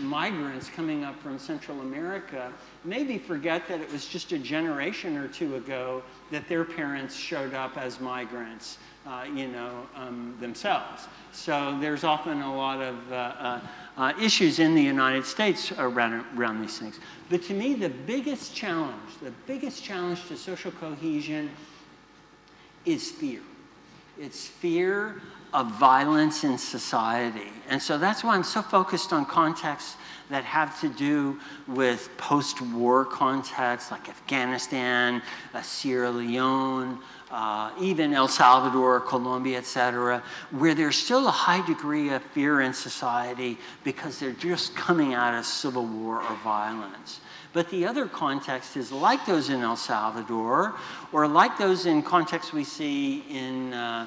migrants coming up from Central America maybe forget that it was just a generation or two ago that their parents showed up as migrants, uh, you know, um, themselves. So there's often a lot of uh, uh, uh, issues in the United States around, around these things. But to me, the biggest challenge, the biggest challenge to social cohesion is fear. It's fear of violence in society. And so that's why I'm so focused on contexts that have to do with post-war contexts like Afghanistan, uh, Sierra Leone, uh, even El Salvador, Colombia, et cetera, where there's still a high degree of fear in society because they're just coming out of civil war or violence. But the other context is like those in El Salvador, or like those in contexts we see in uh,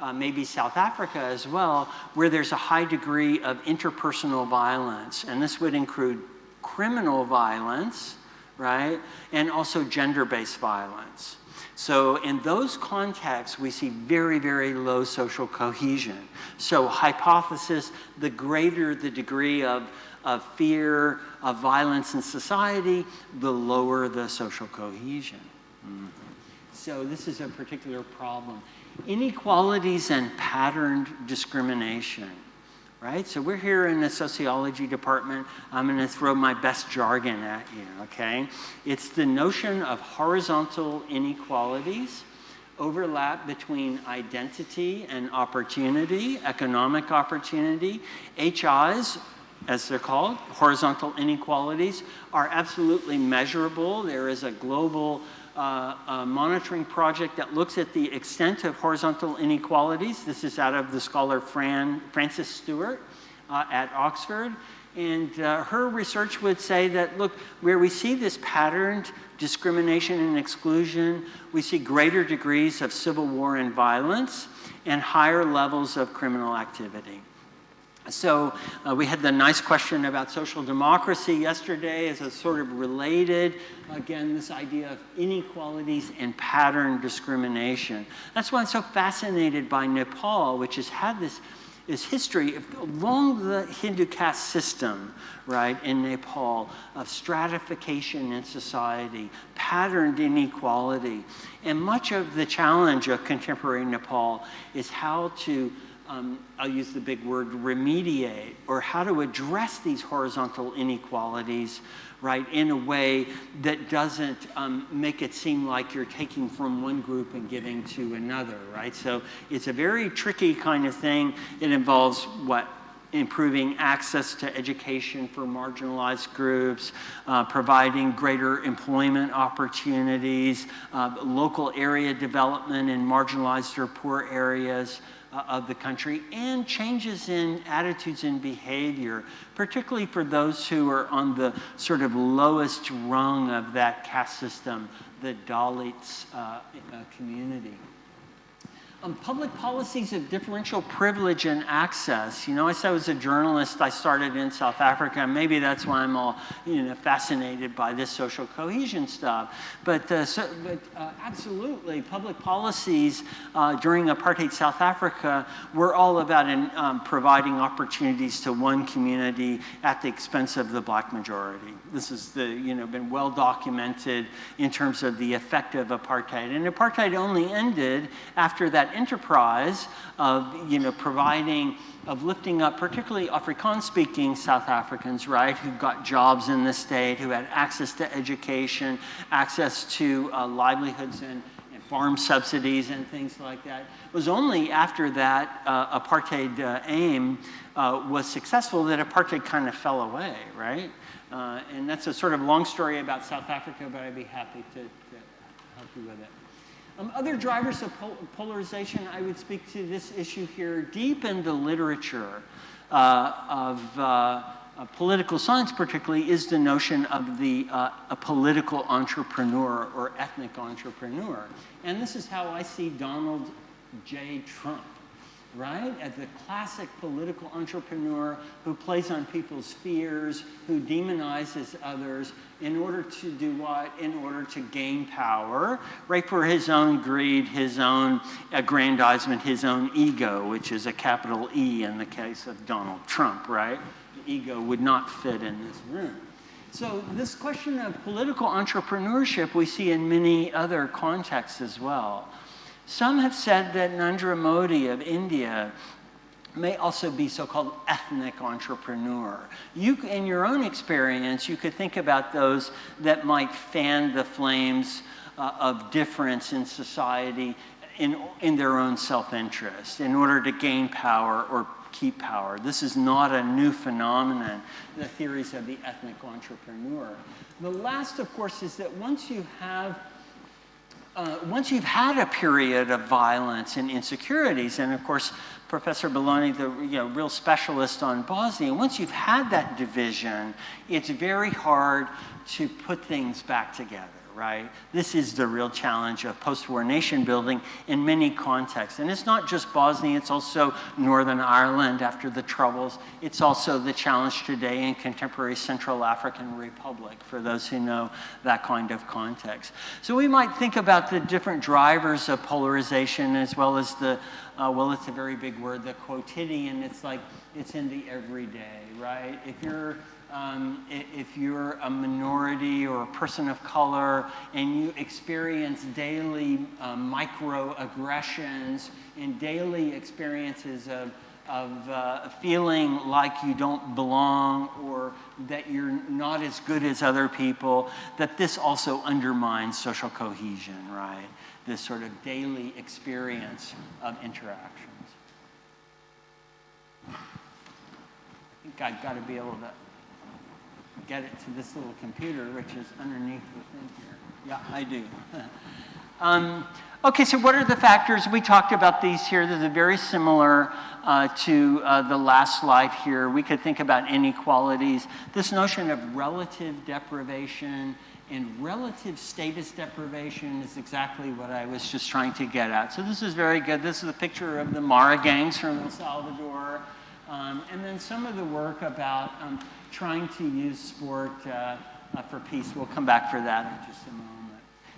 uh, maybe South Africa as well, where there's a high degree of interpersonal violence. And this would include criminal violence, right? And also gender-based violence. So in those contexts, we see very, very low social cohesion. So hypothesis, the greater the degree of, of fear, of violence in society, the lower the social cohesion. Mm -hmm. So this is a particular problem. Inequalities and patterned discrimination right? So we're here in the sociology department. I'm going to throw my best jargon at you, okay? It's the notion of horizontal inequalities, overlap between identity and opportunity, economic opportunity. HIs, as they're called, horizontal inequalities, are absolutely measurable. There is a global uh, a monitoring project that looks at the extent of horizontal inequalities. This is out of the scholar Fran, Frances Stewart uh, at Oxford. And uh, her research would say that, look, where we see this patterned discrimination and exclusion, we see greater degrees of civil war and violence and higher levels of criminal activity. So uh, we had the nice question about social democracy yesterday as a sort of related, again, this idea of inequalities and pattern discrimination. That's why I'm so fascinated by Nepal, which has had this, this history of, along the Hindu caste system, right, in Nepal, of stratification in society, patterned inequality. And much of the challenge of contemporary Nepal is how to um, I'll use the big word remediate, or how to address these horizontal inequalities, right, in a way that doesn't um, make it seem like you're taking from one group and giving to another, right? So it's a very tricky kind of thing. It involves what? improving access to education for marginalized groups, uh, providing greater employment opportunities, uh, local area development in marginalized or poor areas, uh, of the country and changes in attitudes and behavior, particularly for those who are on the sort of lowest rung of that caste system, the Dalits uh, uh, community. Um, public policies of differential privilege and access. You know, I said I was a journalist. I started in South Africa. Maybe that's why I'm all, you know, fascinated by this social cohesion stuff. But, uh, so, but uh, absolutely, public policies uh, during apartheid South Africa were all about in, um, providing opportunities to one community at the expense of the black majority. This has you know, been well documented in terms of the effect of apartheid. And apartheid only ended after that enterprise of, you know, providing, of lifting up particularly Afrikaans-speaking South Africans, right, who got jobs in the state, who had access to education, access to uh, livelihoods and, and, farm subsidies and things like that. It was only after that uh, apartheid uh, aim uh, was successful that apartheid kind of fell away, right? Uh, and that's a sort of long story about South Africa, but I'd be happy to, to help you with it. Um, other drivers of pol polarization, I would speak to this issue here. Deep in the literature uh, of uh, political science particularly is the notion of the uh, a political entrepreneur or ethnic entrepreneur. And this is how I see Donald J. Trump right? As the classic political entrepreneur who plays on people's fears, who demonizes others in order to do what? In order to gain power, right? For his own greed, his own aggrandizement, his own ego, which is a capital E in the case of Donald Trump, right? The ego would not fit in this room. So this question of political entrepreneurship we see in many other contexts as well. Some have said that Narendra Modi of India may also be so-called ethnic entrepreneur. You, in your own experience, you could think about those that might fan the flames uh, of difference in society in, in their own self-interest in order to gain power or keep power. This is not a new phenomenon, the theories of the ethnic entrepreneur. The last, of course, is that once you have uh, once you've had a period of violence and insecurities, and of course, Professor Belloni, the you know, real specialist on Bosnia, once you've had that division, it's very hard to put things back together right? This is the real challenge of post-war nation building in many contexts. And it's not just Bosnia, it's also Northern Ireland after the Troubles. It's also the challenge today in contemporary Central African Republic, for those who know that kind of context. So we might think about the different drivers of polarization as well as the, uh, well, it's a very big word, the quotidian. It's like, it's in the everyday, right? If you're um, if you're a minority or a person of color and you experience daily uh, microaggressions and daily experiences of, of uh, feeling like you don't belong or that you're not as good as other people, that this also undermines social cohesion, right? This sort of daily experience of interactions. I think I've got to be able to get it to this little computer, which is underneath the thing here. Yeah, I do. um, okay, so what are the factors? We talked about these here. These are very similar uh, to uh, the last slide here. We could think about inequalities. This notion of relative deprivation and relative status deprivation is exactly what I was just trying to get at. So this is very good. This is a picture of the Mara gangs from El Salvador. Um, and then some of the work about um, trying to use sport uh, uh, for peace. We'll come back for that in just a moment.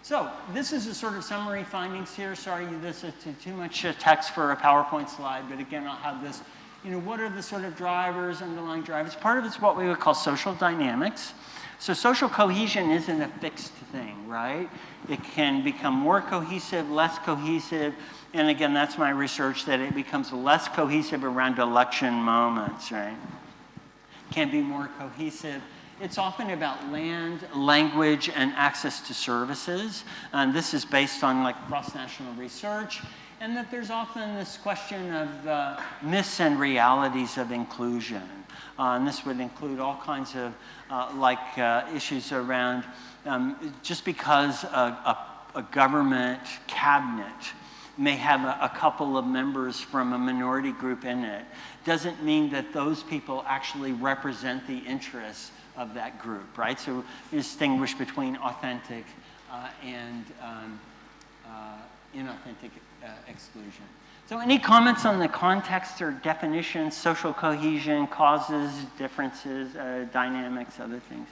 So this is a sort of summary findings here. Sorry, this is too much uh, text for a PowerPoint slide, but again, I'll have this. You know, what are the sort of drivers, underlying drivers? Part of it's what we would call social dynamics. So social cohesion isn't a fixed thing, right? It can become more cohesive, less cohesive, and again, that's my research that it becomes less cohesive around election moments, right? Can be more cohesive it's often about land, language, and access to services. And this is based on like cross-national research. And that there's often this question of uh, myths and realities of inclusion. Uh, and this would include all kinds of uh, like uh, issues around um, just because a, a, a, government cabinet may have a, a couple of members from a minority group in it doesn't mean that those people actually represent the interests of that group, right? So distinguish between authentic uh, and um, uh, inauthentic uh, exclusion. So any comments on the context or definitions, social cohesion, causes, differences, uh, dynamics, other things?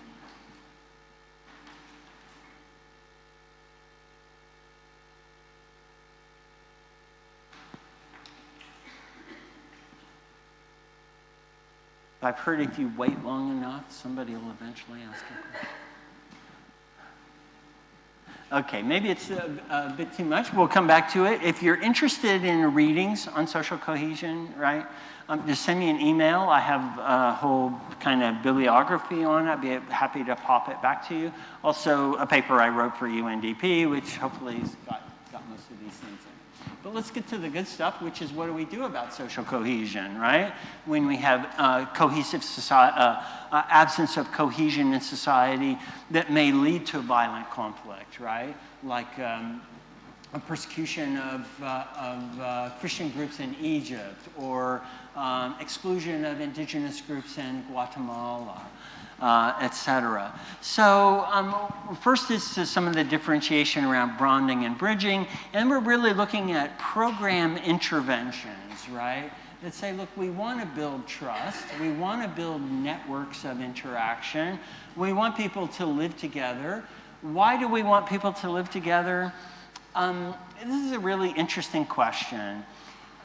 I've heard if you wait long enough, somebody will eventually ask a question. Okay, maybe it's a, a, bit too much. We'll come back to it. If you're interested in readings on social cohesion, right, um, just send me an email. I have a whole kind of bibliography on it. I'd be happy to pop it back to you. Also, a paper I wrote for UNDP, which hopefully has got, got most of these things in. But let's get to the good stuff, which is what do we do about social cohesion, right? When we have uh, cohesive society, uh, uh, absence of cohesion in society that may lead to violent conflict, right? Like um, a persecution of, uh, of uh, Christian groups in Egypt or um, exclusion of indigenous groups in Guatemala uh, etc. So um, first is some of the differentiation around bonding and bridging, and we're really looking at program interventions, right? That say, look, we want to build trust, we want to build networks of interaction, we want people to live together. Why do we want people to live together? Um, this is a really interesting question.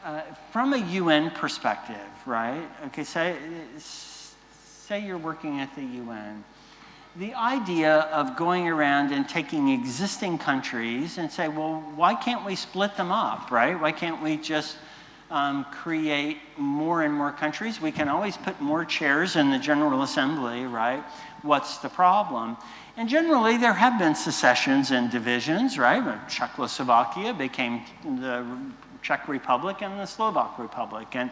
Uh, from a UN perspective, right? Okay, so say you're working at the UN, the idea of going around and taking existing countries and say, well, why can't we split them up, right? Why can't we just um, create more and more countries? We can always put more chairs in the General Assembly, right? What's the problem? And generally, there have been secessions and divisions, right? Czechoslovakia became the Czech Republic and the Slovak Republic. And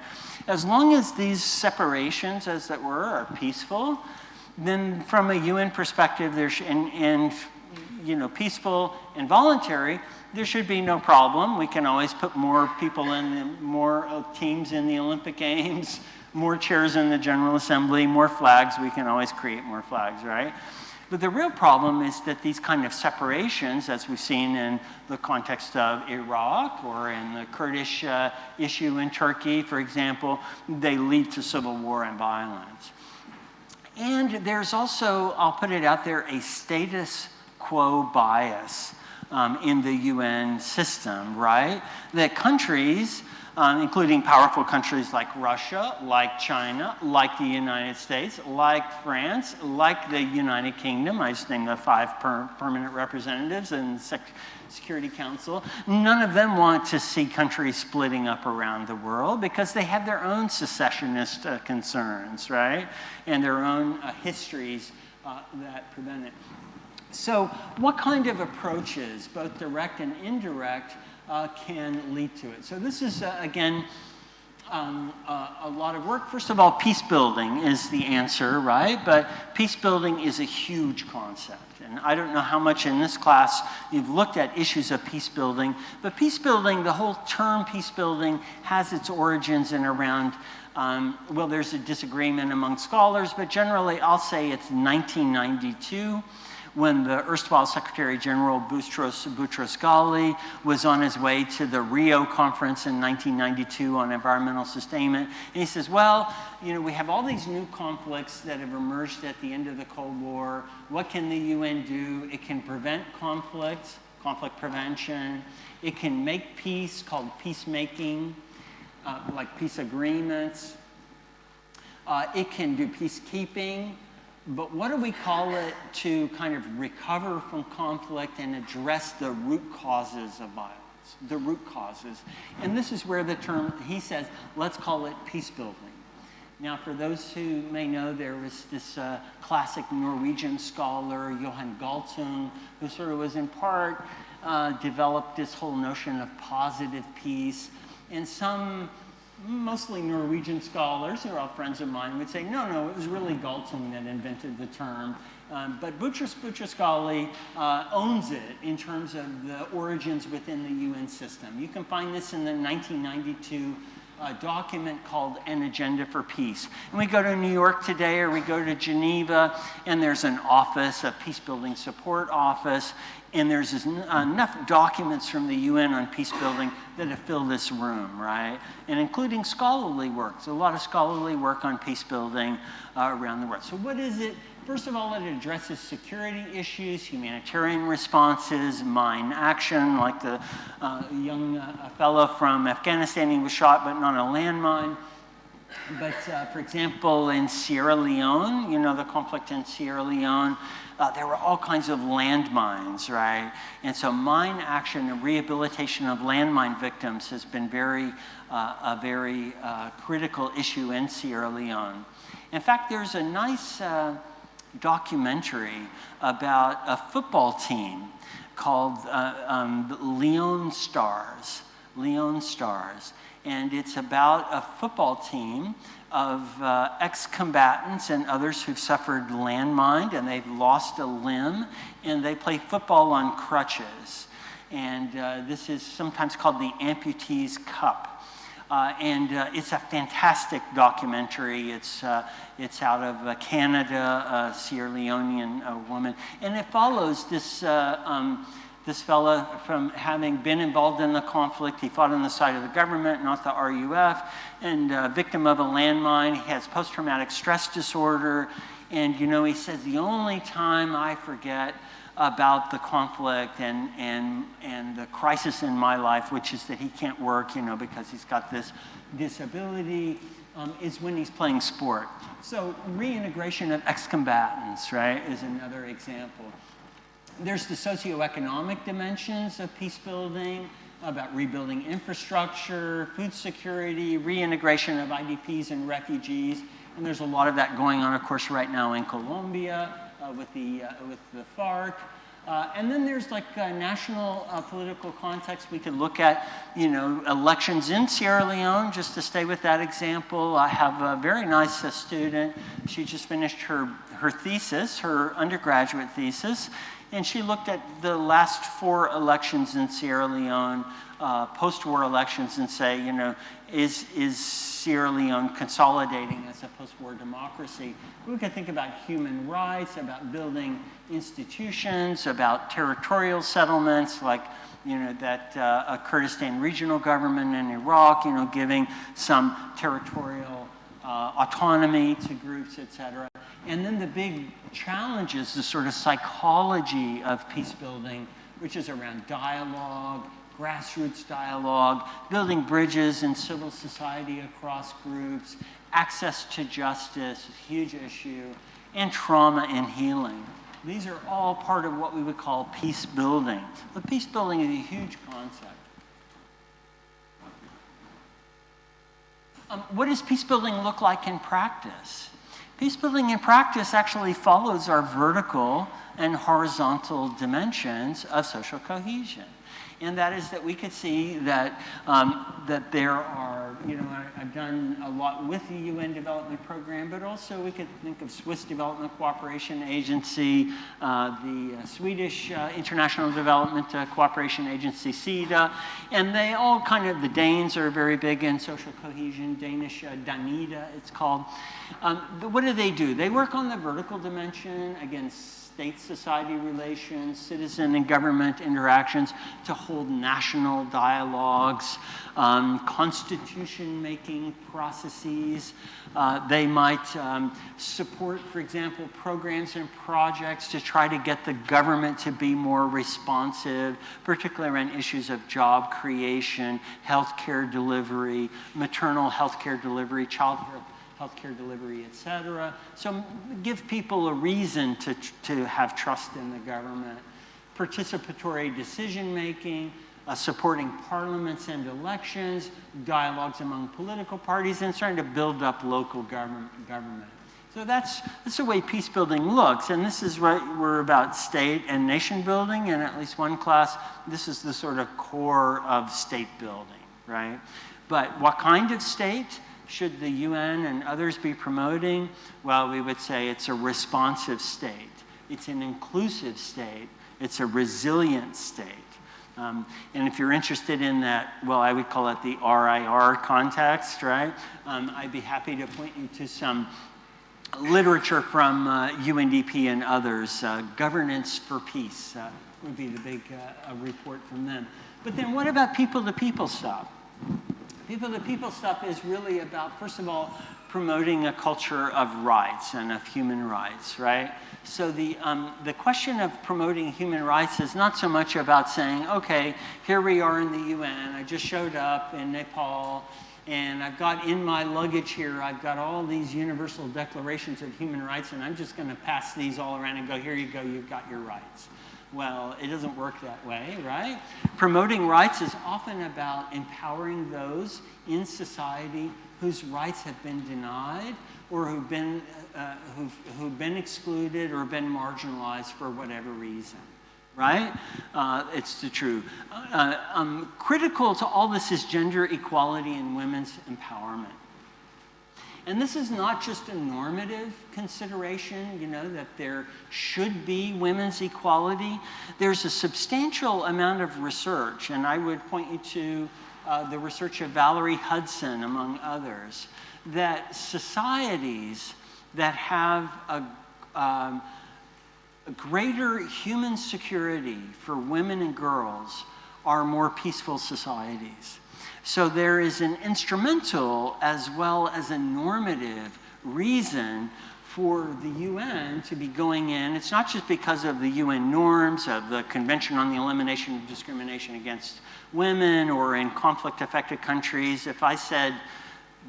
as long as these separations, as it were, are peaceful, then from a UN perspective, there's, and, and you know, peaceful and voluntary, there should be no problem. We can always put more people in, more uh, teams in the Olympic Games, more chairs in the General Assembly, more flags. We can always create more flags, right? But the real problem is that these kind of separations, as we've seen in the context of Iraq or in the Kurdish uh, issue in Turkey, for example, they lead to civil war and violence. And there's also, I'll put it out there, a status quo bias um, in the UN system, right? That countries um, including powerful countries like Russia, like China, like the United States, like France, like the United Kingdom. I just named the five per permanent representatives in the Security Council. None of them want to see countries splitting up around the world because they have their own secessionist uh, concerns, right? And their own uh, histories uh, that prevent it. So what kind of approaches, both direct and indirect, uh, can lead to it. So this is, uh, again, um, uh, a lot of work. First of all, peace building is the answer, right? But peace building is a huge concept. And I don't know how much in this class you've looked at issues of peace building, but peace building, the whole term peace building has its origins in around, um, well, there's a disagreement among scholars, but generally I'll say it's 1992 when the erstwhile Secretary General Boutros Boutros-Ghali was on his way to the Rio conference in 1992 on environmental sustainment. And he says, well, you know, we have all these new conflicts that have emerged at the end of the Cold War. What can the UN do? It can prevent conflicts, conflict prevention. It can make peace, called peacemaking, uh, like peace agreements. Uh, it can do peacekeeping, but what do we call it to kind of recover from conflict and address the root causes of violence? The root causes. And this is where the term, he says, let's call it peace building. Now, for those who may know, there was this uh, classic Norwegian scholar, Johan Galtung, who sort of was in part uh, developed this whole notion of positive peace. And some mostly Norwegian scholars, who are all friends of mine, would say, no, no, it was really Galtung that invented the term. Um, but Boutros Boutros-Ghali uh, owns it in terms of the origins within the UN system. You can find this in the 1992 uh, document called An Agenda for Peace. And we go to New York today or we go to Geneva and there's an office, a peace building support office, and there's enough documents from the UN on peace building that have filled this room, right? And including scholarly work. So a lot of scholarly work on peace building uh, around the world. So what is it? First of all, it addresses security issues, humanitarian responses, mine action, like the uh, young uh, fellow from Afghanistan, he was shot but not a landmine. But uh, for example, in Sierra Leone, you know, the conflict in Sierra Leone, uh, there were all kinds of landmines, right? And so mine action and rehabilitation of landmine victims has been very, uh, a very uh, critical issue in Sierra Leone. In fact, there's a nice uh, documentary about a football team called uh, um, Leone Stars. Leone Stars. And it's about a football team of uh, ex-combatants and others who've suffered landmine and they've lost a limb and they play football on crutches. And uh, this is sometimes called the Amputees Cup. Uh, and uh, it's a fantastic documentary. It's, uh, it's out of uh, Canada, a Sierra Leonean woman. And it follows this um, this fella from having been involved in the conflict. He fought on the side of the government, not the RUF, and uh, victim of a landmine. He has post-traumatic stress disorder. And, you know, he says, the only time I forget about the conflict and, and, and the crisis in my life, which is that he can't work, you know, because he's got this disability, um, is when he's playing sport. So reintegration of ex-combatants, right, is another example. There's the socioeconomic dimensions of peace building, about rebuilding infrastructure, food security, reintegration of IDPs and refugees. And there's a lot of that going on, of course, right now in Colombia uh, with, the, uh, with the FARC. Uh, and then there's like a national uh, political context. We could look at, you know, elections in Sierra Leone, just to stay with that example. I have a very nice uh, student. She just finished her, her thesis, her undergraduate thesis, and she looked at the last four elections in Sierra Leone, uh, post-war elections, and say, you know, is, is Sierra Leone consolidating as a post-war democracy? We could think about human rights, about building institutions, about territorial settlements, like you know, that uh, a Kurdistan regional government in Iraq, you know, giving some territorial uh, autonomy to groups, et cetera. And then the big challenge is the sort of psychology of peace building, which is around dialogue, grassroots dialogue, building bridges in civil society across groups, access to justice, a huge issue, and trauma and healing. These are all part of what we would call peace building. But peace building is a huge concept. Um, what does peace building look like in practice? Peace building in practice actually follows our vertical and horizontal dimensions of social cohesion and that is that we could see that, um, that there are, you know, I, have done a lot with the UN Development Program, but also we could think of Swiss Development Cooperation Agency, uh, the uh, Swedish uh, International Development uh, Cooperation Agency, SIDA, and they all kind of, the Danes are very big in social cohesion, Danish uh, Danida it's called. Um, what do they do? They work on the vertical dimension against state-society relations, citizen and government interactions, to hold national dialogues, um, constitution-making processes. Uh, they might um, support, for example, programs and projects to try to get the government to be more responsive, particularly around issues of job creation, healthcare delivery, maternal healthcare delivery, child healthcare delivery, et cetera. So give people a reason to, to have trust in the government. Participatory decision making, uh, supporting parliaments and elections, dialogues among political parties, and starting to build up local government. government. So that's, that's the way peace building looks. And this is what we're about state and nation building. And at least one class, this is the sort of core of state building, right? But what kind of state? Should the UN and others be promoting? Well, we would say it's a responsive state. It's an inclusive state. It's a resilient state. Um, and if you're interested in that, well, I would call it the RIR context, right? Um, I'd be happy to point you to some literature from uh, UNDP and others. Uh, Governance for Peace uh, would be the big uh, report from them. But then what about people-to-people -people stuff? People to people stuff is really about, first of all, promoting a culture of rights and of human rights, right? So the, um, the question of promoting human rights is not so much about saying, okay, here we are in the UN, I just showed up in Nepal, and I've got in my luggage here, I've got all these universal declarations of human rights, and I'm just gonna pass these all around and go, here you go, you've got your rights. Well, it doesn't work that way, right? Promoting rights is often about empowering those in society whose rights have been denied or who've been, uh, who've, who've been excluded or been marginalized for whatever reason right? Uh, it's the true. Uh, um, critical to all this is gender equality and women's empowerment. And this is not just a normative consideration, you know, that there should be women's equality. There's a substantial amount of research, and I would point you to uh, the research of Valerie Hudson, among others, that societies that have a, um, a greater human security for women and girls are more peaceful societies. So there is an instrumental as well as a normative reason for the UN to be going in. It's not just because of the UN norms, of the Convention on the Elimination of Discrimination Against Women, or in conflict affected countries. If I said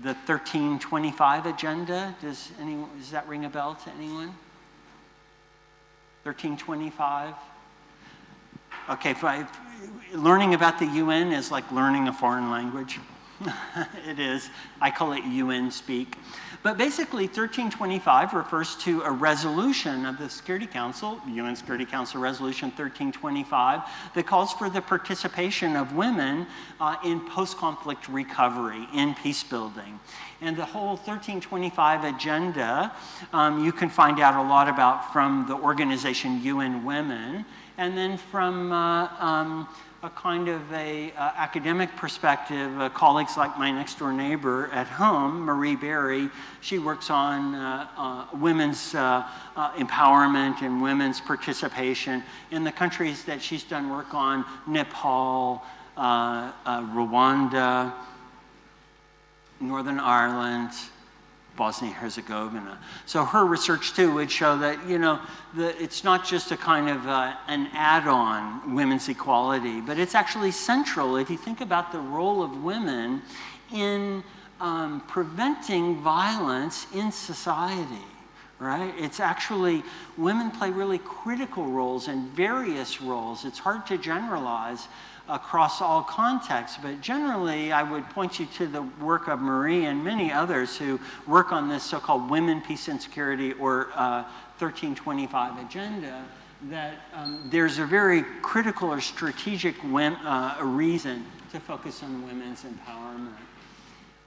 the 1325 agenda, does, anyone, does that ring a bell to anyone? 1325? Okay, I, learning about the UN is like learning a foreign language. it is. I call it UN speak. But basically, 1325 refers to a resolution of the Security Council, UN Security Council Resolution 1325, that calls for the participation of women uh, in post-conflict recovery, in peace building. And the whole 1325 agenda, um, you can find out a lot about from the organization UN Women, and then from uh, um, a kind of a uh, academic perspective, uh, colleagues like my next door neighbor at home, Marie Berry, she works on uh, uh women's uh, uh, empowerment and women's participation in the countries that she's done work on, Nepal, Rwanda, Northern Ireland, Bosnia-Herzegovina. So her research too would show that, you know, the, it's not just a kind of uh, an add-on women's equality, but it's actually central if you think about the role of women in um, preventing violence in society, right? It's actually, women play really critical roles and various roles. It's hard to generalize, across all contexts. But generally, I would point you to the work of Marie and many others who work on this so-called women, peace, and security or uh, 1325 agenda, that um, there's a very critical or strategic uh, reason to focus on women's empowerment.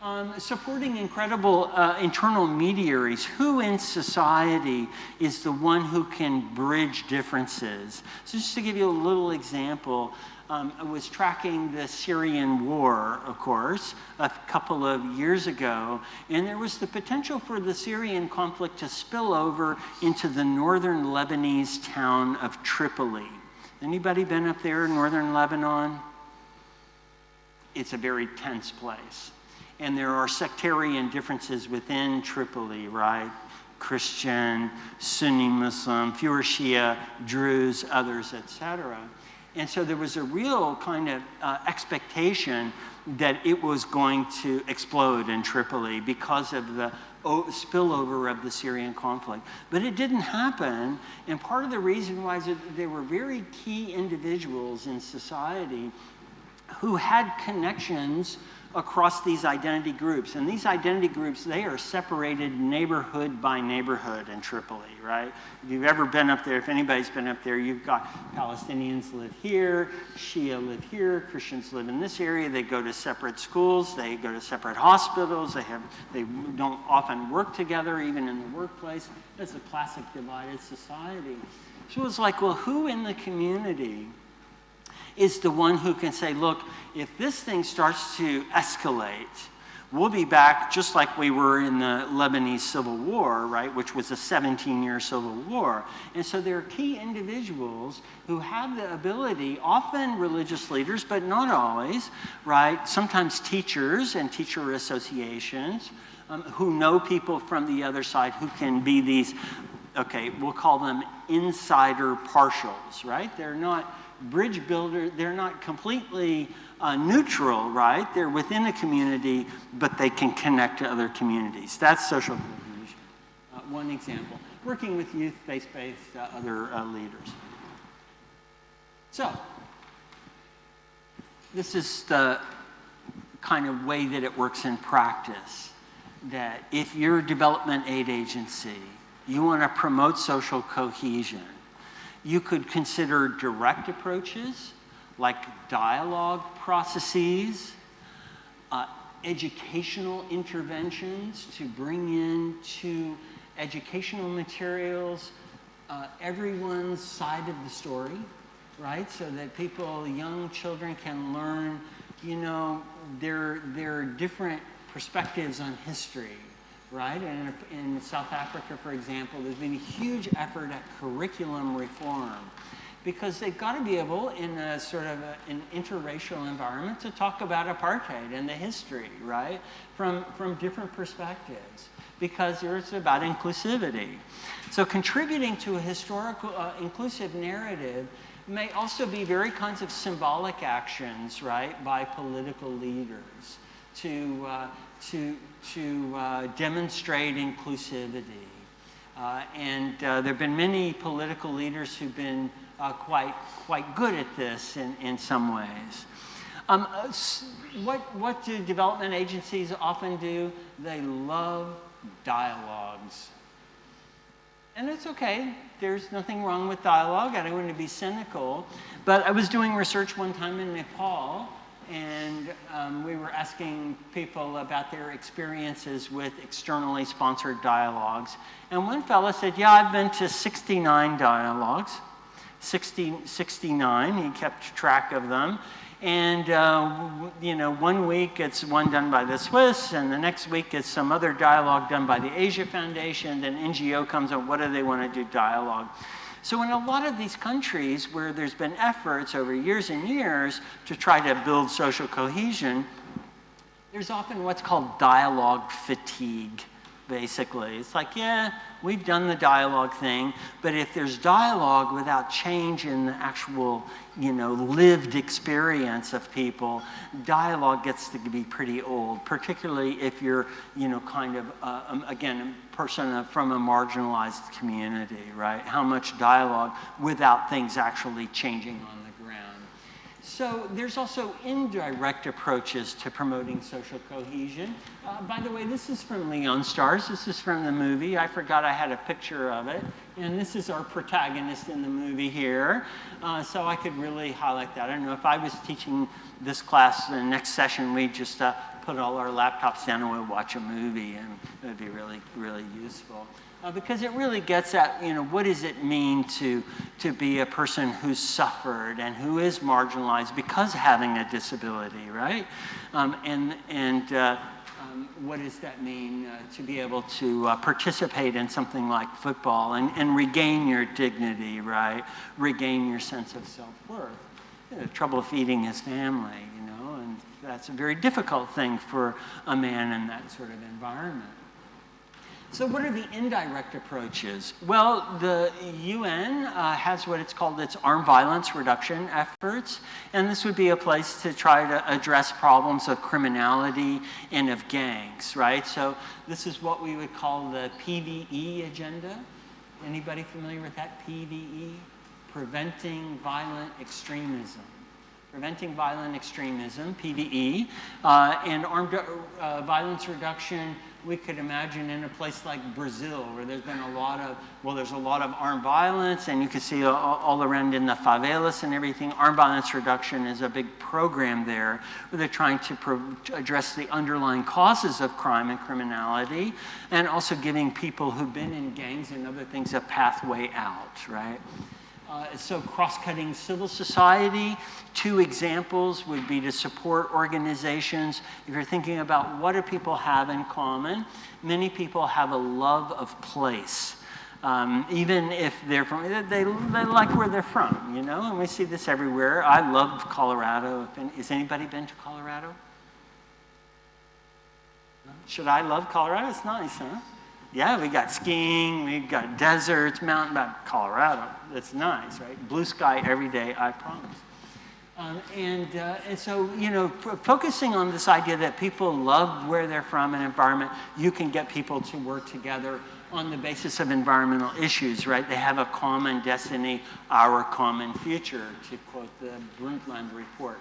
Um, supporting incredible uh, internal mediaries. Who in society is the one who can bridge differences? So, just to give you a little example, um, was tracking the Syrian war, of course, a couple of years ago, and there was the potential for the Syrian conflict to spill over into the northern Lebanese town of Tripoli. Anybody been up there in northern Lebanon? It's a very tense place. And there are sectarian differences within Tripoli, right? Christian, Sunni Muslim, fewer Shia, Druze, others, etc. And so there was a real kind of uh, expectation that it was going to explode in Tripoli because of the spillover of the Syrian conflict. But it didn't happen, and part of the reason was that there were very key individuals in society who had connections across these identity groups. And these identity groups, they are separated neighborhood by neighborhood in Tripoli, right? If you've ever been up there, if anybody's been up there, you've got Palestinians live here, Shia live here, Christians live in this area, they go to separate schools, they go to separate hospitals, they, have, they don't often work together, even in the workplace. It's a classic divided society. So it's like, well, who in the community is the one who can say, look, if this thing starts to escalate, we'll be back just like we were in the Lebanese Civil War, right, which was a 17 year civil war. And so there are key individuals who have the ability, often religious leaders, but not always, right, sometimes teachers and teacher associations. Um, who know people from the other side who can be these, okay, we'll call them insider partials, right? They're not bridge builder, they're not completely uh, neutral, right? They're within a community, but they can connect to other communities. That's social cohesion. Uh, one example. Working with youth, faith-based, uh, other uh, leaders. So, this is the kind of way that it works in practice. That if you're a development aid agency, you want to promote social cohesion, you could consider direct approaches like dialogue processes, uh, educational interventions to bring in to educational materials uh, everyone's side of the story, right? So that people, young children can learn, you know, there, are different perspectives on history right? And in South Africa, for example, there's been a huge effort at curriculum reform because they've got to be able, in a sort of a, an interracial environment, to talk about apartheid and the history, right? From, from different perspectives because it's about inclusivity. So contributing to a historical uh, inclusive narrative may also be very kinds of symbolic actions, right, by political leaders to, uh, to, to uh, demonstrate inclusivity. Uh, and uh, there have been many political leaders who've been uh, quite, quite good at this in, in some ways. Um, uh, what, what do development agencies often do? They love dialogues. And it's okay. There's nothing wrong with dialogue. I don't want to be cynical. But I was doing research one time in Nepal and um, we were asking people about their experiences with externally sponsored dialogues. And one fellow said, yeah, I've been to 69 dialogues, 60, 69, he kept track of them. And, uh, you know, one week it's one done by the Swiss, and the next week it's some other dialogue done by the Asia Foundation, then NGO comes up, what do they want to do dialogue? So in a lot of these countries where there's been efforts over years and years to try to build social cohesion, there's often what's called dialogue fatigue, basically. It's like, yeah, we've done the dialogue thing, but if there's dialogue without change in the actual, you know, lived experience of people, dialogue gets to be pretty old, particularly if you're, you know, kind of, uh, um, again, person from a marginalized community, right? How much dialogue without things actually changing on the ground. So there's also indirect approaches to promoting social cohesion. Uh, by the way, this is from Leone Stars. This is from the movie. I forgot I had a picture of it. And this is our protagonist in the movie here. Uh, so I could really highlight that. I don't know if I was teaching this class, the next session, we just uh, put all our laptops down and we'll watch a movie and it would be really, really useful. Uh, because it really gets at, you know, what does it mean to, to be a person who's suffered and who is marginalized because having a disability, right? Um, and and uh, um, what does that mean uh, to be able to uh, participate in something like football and, and regain your dignity, right? Regain your sense of self-worth. You know, trouble feeding his family, that's a very difficult thing for a man in that sort of environment. So what are the indirect approaches? Well, the UN uh, has what it's called its armed violence reduction efforts, and this would be a place to try to address problems of criminality and of gangs, right? So this is what we would call the PVE agenda. Anybody familiar with that, PVE? Preventing Violent Extremism preventing violent extremism, PVE, uh, and armed uh, violence reduction we could imagine in a place like Brazil, where there's been a lot of, well, there's a lot of armed violence, and you can see all, all around in the favelas and everything. Armed violence reduction is a big program there, where they're trying to address the underlying causes of crime and criminality, and also giving people who've been in gangs and other things a pathway out, right? Uh, so cross-cutting civil society, two examples would be to support organizations. If you're thinking about what do people have in common, many people have a love of place. Um, even if they're from, they, they like where they're from, you know, and we see this everywhere. I love Colorado. Has anybody been to Colorado? Should I love Colorado? It's nice, huh? Yeah, we got skiing, we got deserts, mountain, but Colorado, it's nice, right? Blue sky every day, I promise. Um, and, uh, and so, you know, focusing on this idea that people love where they're from and environment, you can get people to work together on the basis of environmental issues, right? They have a common destiny, our common future, to quote the Brundtland report.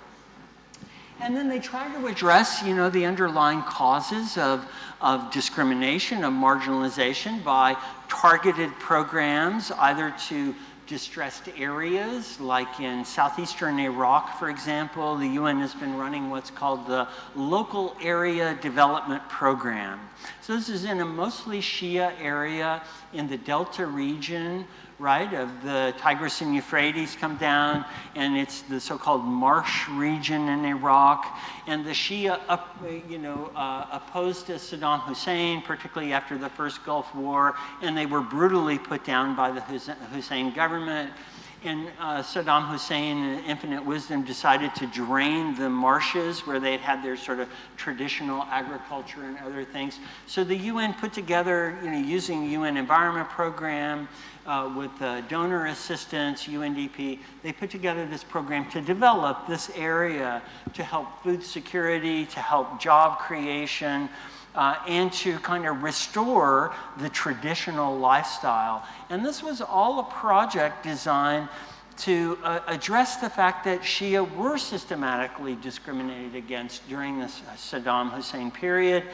And then they try to address, you know, the underlying causes of, of discrimination, of marginalization by targeted programs, either to distressed areas, like in southeastern Iraq, for example, the UN has been running what's called the Local Area Development Program. So this is in a mostly Shia area in the Delta region right, of the Tigris and Euphrates come down, and it's the so-called marsh region in Iraq. And the Shia, up, you know, uh, opposed to Saddam Hussein, particularly after the first Gulf War, and they were brutally put down by the Hussein government. And uh, Saddam Hussein, in infinite wisdom, decided to drain the marshes where they had had their sort of traditional agriculture and other things. So the UN put together, you know, using UN Environment Program, uh, with uh, donor assistance, UNDP, they put together this program to develop this area to help food security, to help job creation, uh, and to kind of restore the traditional lifestyle. And this was all a project designed to uh, address the fact that Shia were systematically discriminated against during the Saddam Hussein period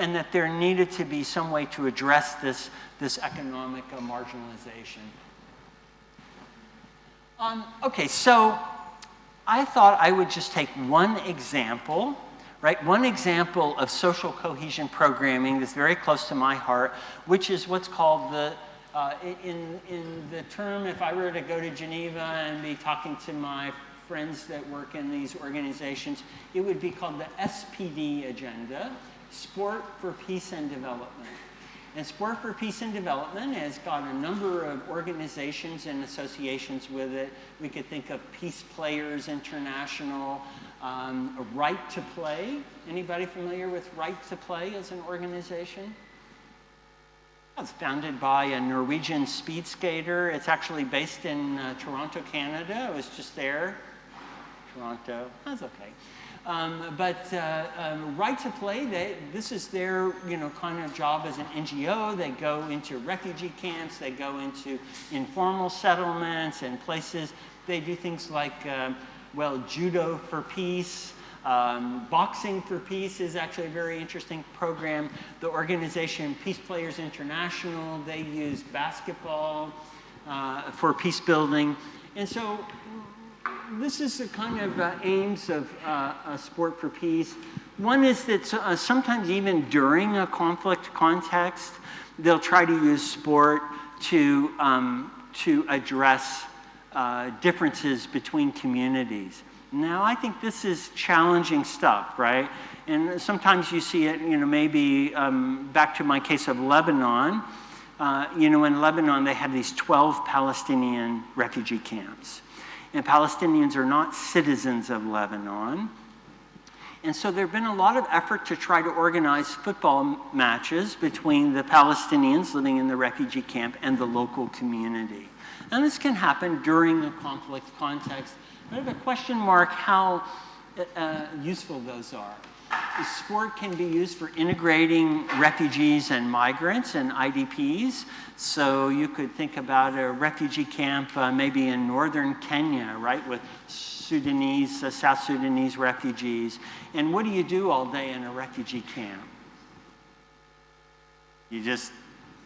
and that there needed to be some way to address this, this economic uh, marginalization. Um, okay, so I thought I would just take one example, right? One example of social cohesion programming that's very close to my heart, which is what's called the, uh, in, in the term, if I were to go to Geneva and be talking to my friends that work in these organizations, it would be called the SPD agenda. Sport for Peace and Development. And Sport for Peace and Development has got a number of organizations and associations with it. We could think of Peace Players International, um, Right to Play. Anybody familiar with Right to Play as an organization? It's founded by a Norwegian speed skater. It's actually based in uh, Toronto, Canada. I was just there. Toronto, that's okay. Um, but uh, um, Right to Play, they, this is their you know, kind of job as an NGO. They go into refugee camps, they go into informal settlements and places. They do things like, uh, well, judo for peace. Um, Boxing for Peace is actually a very interesting program. The organization Peace Players International, they use basketball uh, for peace building. And so this is the kind of uh, aims of uh, Sport for Peace. One is that uh, sometimes even during a conflict context, they'll try to use sport to, um, to address uh, differences between communities. Now, I think this is challenging stuff, right? And sometimes you see it, you know, maybe um, back to my case of Lebanon. Uh, you know, in Lebanon, they have these 12 Palestinian refugee camps. And Palestinians are not citizens of Lebanon. And so there have been a lot of effort to try to organize football matches between the Palestinians living in the refugee camp and the local community. And this can happen during a conflict context. I have a question mark how uh, useful those are. Sport can be used for integrating refugees and migrants and IDPs. So you could think about a refugee camp uh, maybe in northern Kenya, right, with Sudanese, uh, South Sudanese refugees. And what do you do all day in a refugee camp? You just,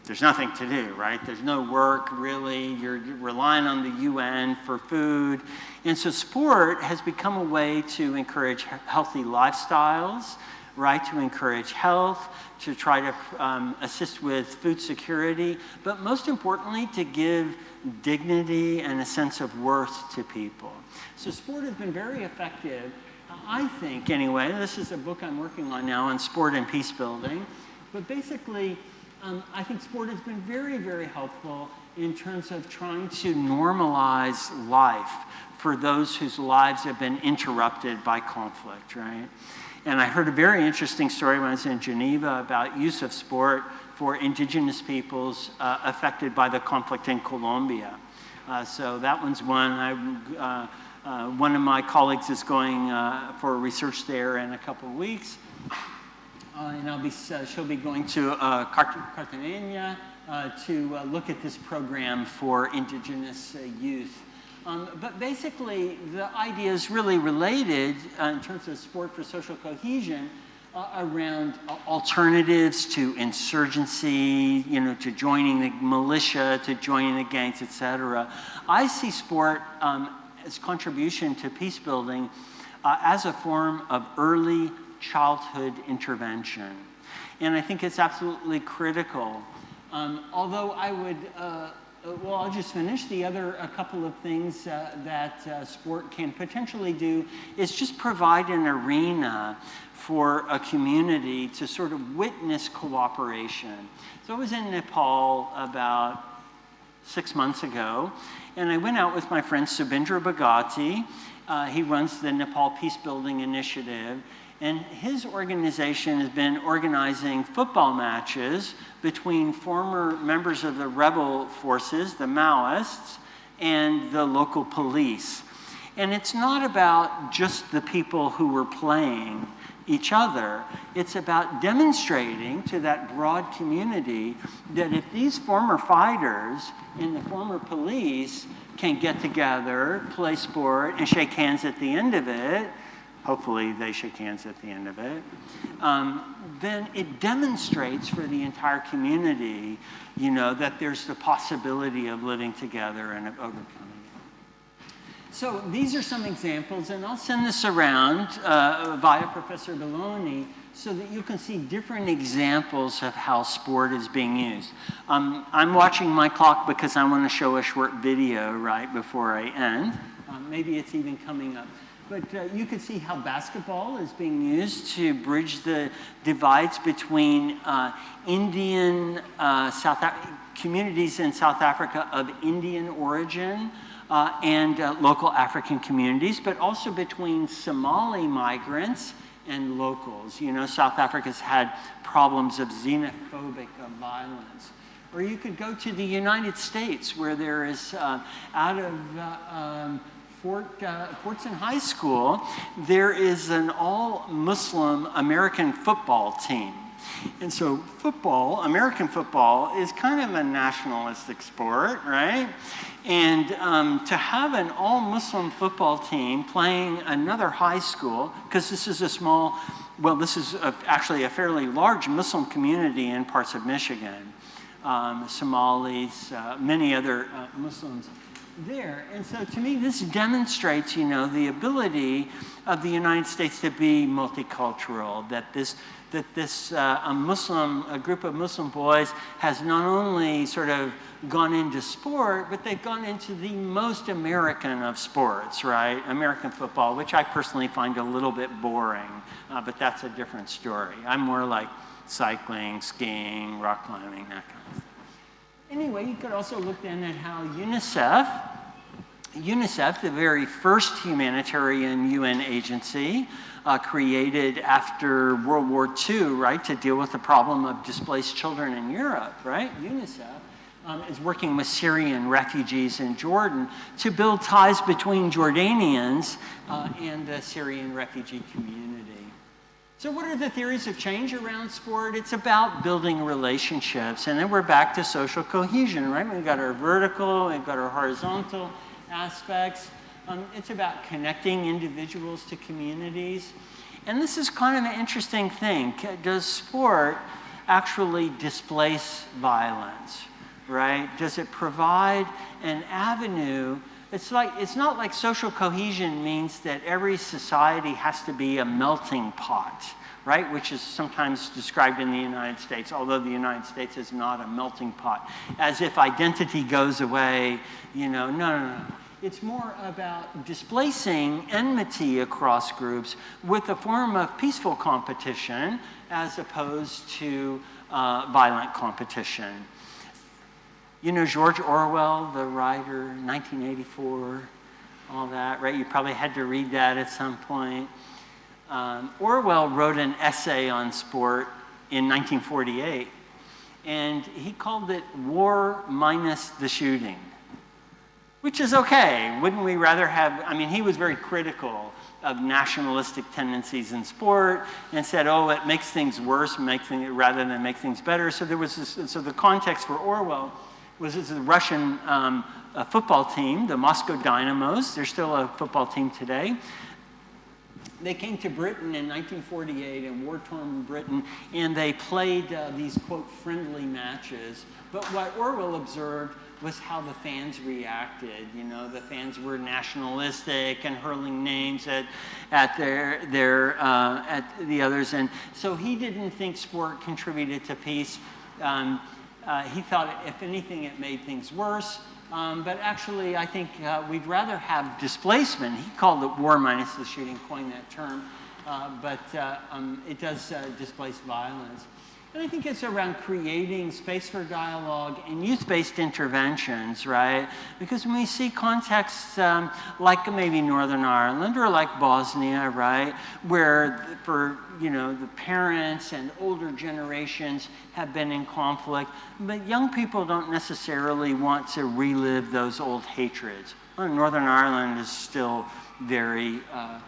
there's nothing to do, right? There's no work really. You're relying on the UN for food. And so sport has become a way to encourage healthy lifestyles, right? To encourage health, to try to um, assist with food security, but most importantly, to give dignity and a sense of worth to people. So sport has been very effective, I think anyway. This is a book I'm working on now on sport and peace building. But basically, um, I think sport has been very, very helpful in terms of trying to normalize life for those whose lives have been interrupted by conflict, right? And I heard a very interesting story when I was in Geneva about use of sport for indigenous peoples uh, affected by the conflict in Colombia. Uh, so that one's one. I, uh, uh, one of my colleagues is going uh, for research there in a couple of weeks. Uh, and I'll be, she'll be going to Cartagena to look at this program for indigenous youth. Um, but basically, the idea is really related uh, in terms of sport for social cohesion uh, around uh, alternatives to insurgency, you know, to joining the militia, to joining the gangs, etc. I see sport um, its contribution to peace building uh, as a form of early childhood intervention. And I think it's absolutely critical. Um, although I would, uh, well, I'll just finish. The other a couple of things uh, that uh, sport can potentially do is just provide an arena for a community to sort of witness cooperation. So I was in Nepal about six months ago, and I went out with my friend Subindra Bogati. Uh, he runs the Nepal Peace Building Initiative. And his organization has been organizing football matches between former members of the rebel forces, the Maoists, and the local police. And it's not about just the people who were playing each other. It's about demonstrating to that broad community that if these former fighters and the former police can get together, play sport, and shake hands at the end of it, hopefully they shake hands at the end of it, um, then it demonstrates for the entire community, you know, that there's the possibility of living together and of overcoming. So these are some examples, and I'll send this around uh, via Professor Belloni so that you can see different examples of how sport is being used. Um, I'm watching my clock because I want to show a short video right before I end. Um, maybe it's even coming up. But uh, you can see how basketball is being used to bridge the divides between uh, Indian uh, South communities in South Africa of Indian origin uh, and uh, local African communities, but also between Somali migrants and locals. You know, South Africa's had problems of xenophobic violence. Or you could go to the United States where there is, uh, out of um, Fort, uh, Fordson High School, there is an all-Muslim American football team. And so football, American football, is kind of a nationalistic sport, right? And um, to have an all Muslim football team playing another high school, because this is a small, well, this is a, actually a fairly large Muslim community in parts of Michigan, um, Somalis, uh, many other uh, Muslims. There. And so to me, this demonstrates, you know, the ability of the United States to be multicultural, that this, that this uh, a Muslim, a group of Muslim boys has not only sort of gone into sport, but they've gone into the most American of sports, right? American football, which I personally find a little bit boring, uh, but that's a different story. I'm more like cycling, skiing, rock climbing, that kind. Anyway, you could also look then at how UNICEF, UNICEF, the very first humanitarian UN agency, uh, created after World War II, right, to deal with the problem of displaced children in Europe, right? UNICEF um, is working with Syrian refugees in Jordan to build ties between Jordanians uh, and the Syrian refugee community. So what are the theories of change around sport? It's about building relationships. And then we're back to social cohesion, right? We've got our vertical, we've got our horizontal aspects. Um, it's about connecting individuals to communities. And this is kind of an interesting thing. Does sport actually displace violence, right? Does it provide an avenue? It's, like, it's not like social cohesion means that every society has to be a melting pot, right? Which is sometimes described in the United States, although the United States is not a melting pot. As if identity goes away, you know, no, no, no. It's more about displacing enmity across groups with a form of peaceful competition as opposed to uh, violent competition. You know George Orwell, the writer, 1984, all that, right? You probably had to read that at some point. Um, Orwell wrote an essay on sport in 1948, and he called it War Minus the Shooting, which is okay. Wouldn't we rather have, I mean, he was very critical of nationalistic tendencies in sport and said, oh, it makes things worse make things, rather than make things better. So there was this, so the context for Orwell was the Russian um, football team, the Moscow Dynamos. They're still a football team today. They came to Britain in 1948 in war-torn Britain, and they played uh, these, quote, friendly matches. But what Orwell observed was how the fans reacted. You know, the fans were nationalistic and hurling names at, at, their, their, uh, at the others. And so he didn't think sport contributed to peace. Um, uh, he thought, if anything, it made things worse. Um, but actually, I think uh, we'd rather have displacement. He called it war minus the shooting, coined that term. Uh, but uh, um, it does uh, displace violence. And I think it's around creating space for dialogue and youth-based interventions, right? Because when we see contexts um, like maybe Northern Ireland or like Bosnia, right, where for, you know, the parents and older generations have been in conflict, but young people don't necessarily want to relive those old hatreds. Well, Northern Ireland is still very uh,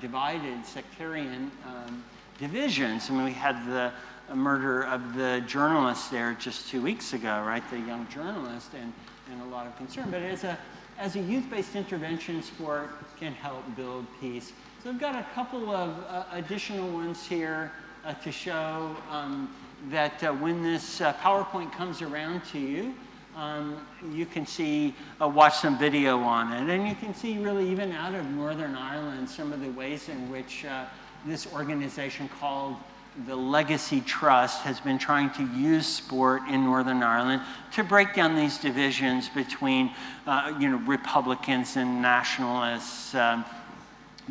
divided, sectarian um, divisions. I mean, we had the murder of the journalist there just two weeks ago, right? The young journalist, and, and a lot of concern. But as a, as a youth-based intervention sport can help build peace. So I've got a couple of uh, additional ones here uh, to show um, that uh, when this uh, PowerPoint comes around to you, um, you can see, uh, watch some video on it. And you can see really even out of Northern Ireland some of the ways in which uh, this organization called the Legacy Trust has been trying to use sport in Northern Ireland to break down these divisions between, uh, you know, Republicans and nationalists, um,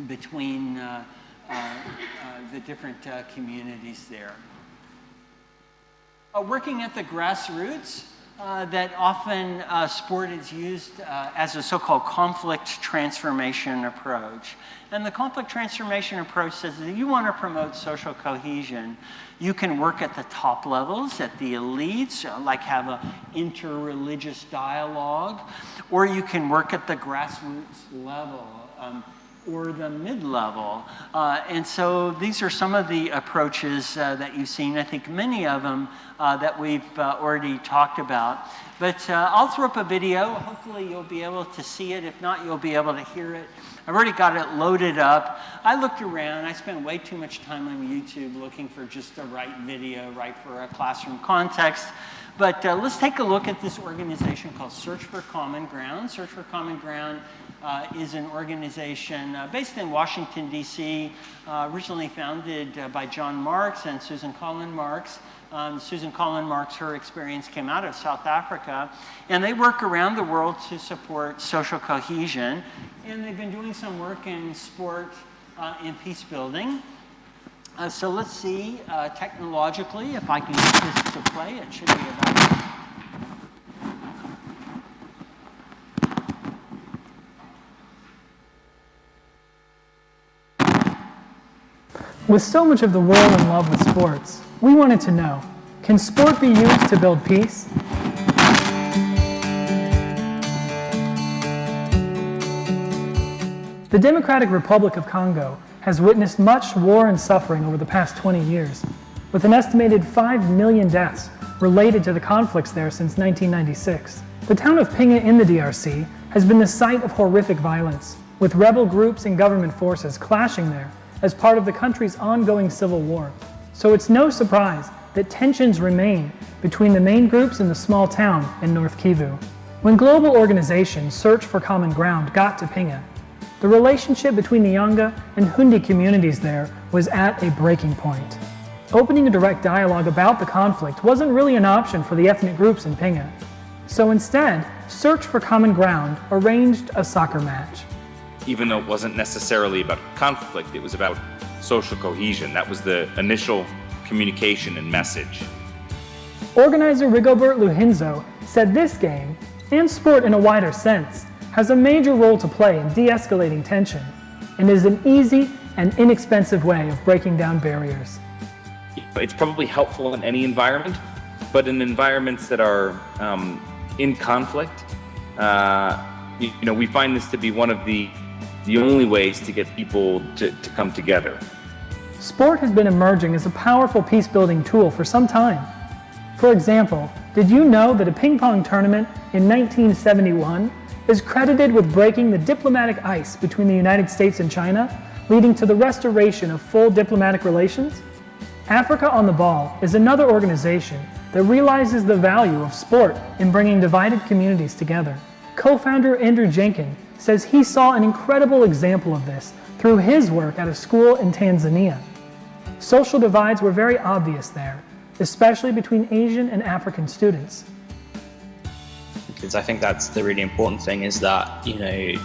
between uh, uh, uh the different uh, communities there. Uh, working at the grassroots, uh, that often uh, sport is used uh, as a so-called conflict transformation approach. And the conflict transformation approach says that you want to promote social cohesion, you can work at the top levels, at the elites, uh, like have an interreligious dialogue, or you can work at the grassroots level. Um, or the mid-level. Uh, and so these are some of the approaches uh, that you've seen. I think many of them uh, that we've uh, already talked about. But uh, I'll throw up a video. Hopefully you'll be able to see it. If not, you'll be able to hear it. I've already got it loaded up. I looked around. I spent way too much time on YouTube looking for just the right video, right for a classroom context. But uh, let's take a look at this organization called Search for Common Ground. Search for Common Ground uh, is an organization uh, based in Washington, D.C., uh, originally founded uh, by John Marks and Susan Collin Marks. Um, Susan Collin Marks, her experience came out of South Africa, and they work around the world to support social cohesion. And they've been doing some work in sport uh, and peace building. Uh, so let's see technologically if I can get this to play. It should be about. With so much of the world in love with sports, we wanted to know, can sport be used to build peace? The Democratic Republic of Congo has witnessed much war and suffering over the past 20 years, with an estimated 5 million deaths related to the conflicts there since 1996. The town of Pinga in the DRC has been the site of horrific violence, with rebel groups and government forces clashing there as part of the country's ongoing civil war. So it's no surprise that tensions remain between the main groups in the small town in North Kivu. When global organizations Search for Common Ground got to Pinga, the relationship between the Nyanga and Hunde communities there was at a breaking point. Opening a direct dialogue about the conflict wasn't really an option for the ethnic groups in Pinga. So instead, Search for Common Ground arranged a soccer match. Even though it wasn't necessarily about conflict, it was about social cohesion. That was the initial communication and message. Organizer Rigobert Luhinzo said this game, and sport in a wider sense, has a major role to play in de-escalating tension and is an easy and inexpensive way of breaking down barriers. It's probably helpful in any environment, but in environments that are um, in conflict, uh, you, you, know, we find this to be one of the the only ways to get people to, to come together. Sport has been emerging as a powerful peace-building tool for some time. For example, did you know that a ping pong tournament in 1971 is credited with breaking the diplomatic ice between the United States and China, leading to the restoration of full diplomatic relations? Africa on the Ball is another organization that realizes the value of sport in bringing divided communities together. Co-founder Andrew Jenkin says he saw an incredible example of this through his work at a school in Tanzania. Social divides were very obvious there, especially between Asian and African students because I think that's the really important thing is that, you know, it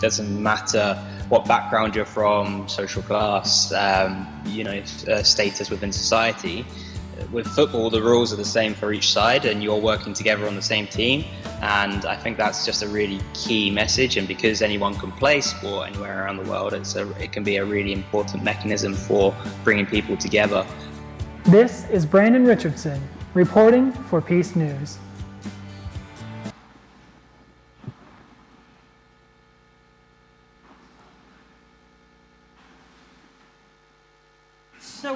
doesn't matter what background you're from, social class, um, you know, uh, status within society. With football, the rules are the same for each side and you're working together on the same team. And I think that's just a really key message. And because anyone can play sport anywhere around the world, it's a, it can be a really important mechanism for bringing people together. This is Brandon Richardson reporting for Peace News.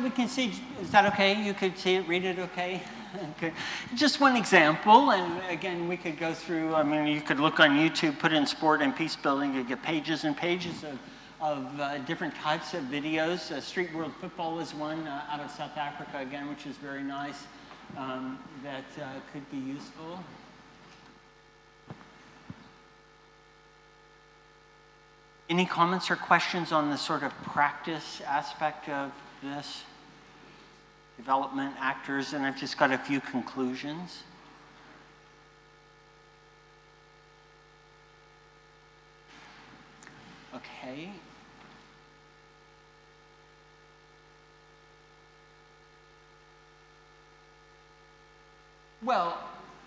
We can see, is that okay? You could see it, read it okay? okay? Just one example, and again, we could go through, I mean, you could look on YouTube, put in sport and peace building, you get pages and pages of, of uh, different types of videos. Uh, Street World Football is one uh, out of South Africa, again, which is very nice, um, that uh, could be useful. Any comments or questions on the sort of practice aspect of this, development, actors, and I've just got a few conclusions. Okay. Well,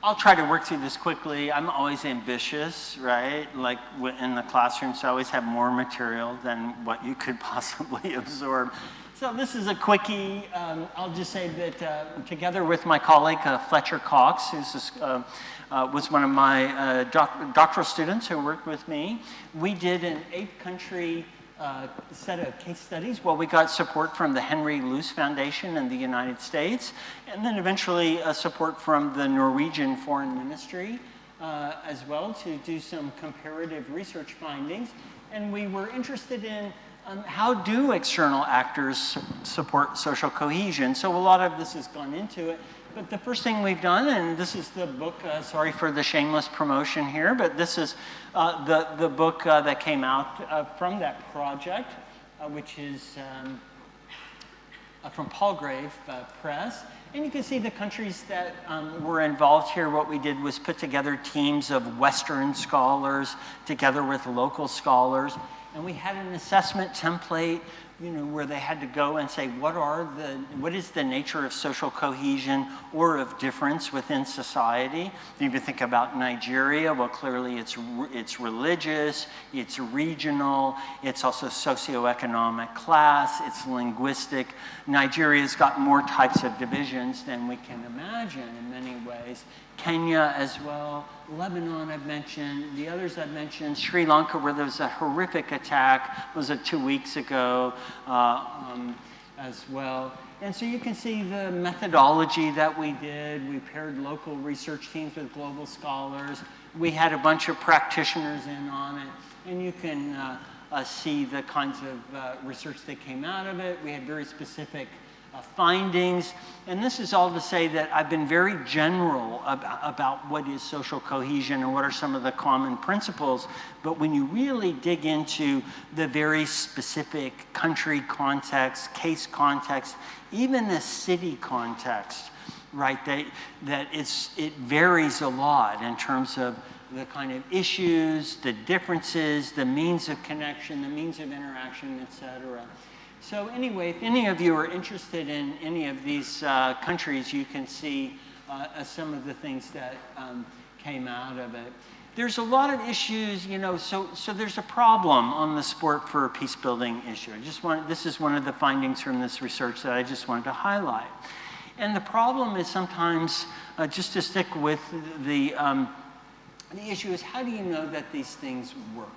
I'll try to work through this quickly. I'm always ambitious, right? Like in the classroom, so I always have more material than what you could possibly absorb. So this is a quickie. Um, I'll just say that uh, together with my colleague uh, Fletcher Cox, who uh, uh, was one of my uh, doc doctoral students who worked with me, we did an eight-country uh, set of case studies. Well, we got support from the Henry Luce Foundation in the United States, and then eventually support from the Norwegian Foreign Ministry as well to do some comparative research findings. And we were interested in um, how do external actors support social cohesion? So a lot of this has gone into it. But the first thing we've done, and this is the book, uh, sorry for the shameless promotion here, but this is uh, the, the book uh, that came out uh, from that project, uh, which is um, uh, from Palgrave Press. And you can see the countries that um, were involved here. What we did was put together teams of Western scholars together with local scholars. And we had an assessment template you know, where they had to go and say, what are the, what is the nature of social cohesion or of difference within society? You even think about Nigeria, well, clearly it's, it's religious, it's regional, it's also socioeconomic class, it's linguistic. Nigeria's got more types of divisions than we can imagine in many ways. Kenya as well, Lebanon I've mentioned, the others I've mentioned, Sri Lanka where there was a horrific attack, was it two weeks ago uh, um, as well. And so you can see the methodology that we did. We paired local research teams with global scholars. We had a bunch of practitioners in on it. And you can uh, uh, see the kinds of uh, research that came out of it. We had very specific uh, findings. And this is all to say that I've been very general about, about what is social cohesion and what are some of the common principles. But when you really dig into the very specific country context, case context, even the city context, right, that, that it's, it varies a lot in terms of the kind of issues, the differences, the means of connection, the means of interaction, et cetera. So anyway, if any of you are interested in any of these uh, countries, you can see uh, uh, some of the things that um, came out of it. There's a lot of issues, you know, so, so there's a problem on the sport for peace building issue. I just want, this is one of the findings from this research that I just wanted to highlight. And the problem is sometimes, uh, just to stick with the, um, the issue is how do you know that these things work?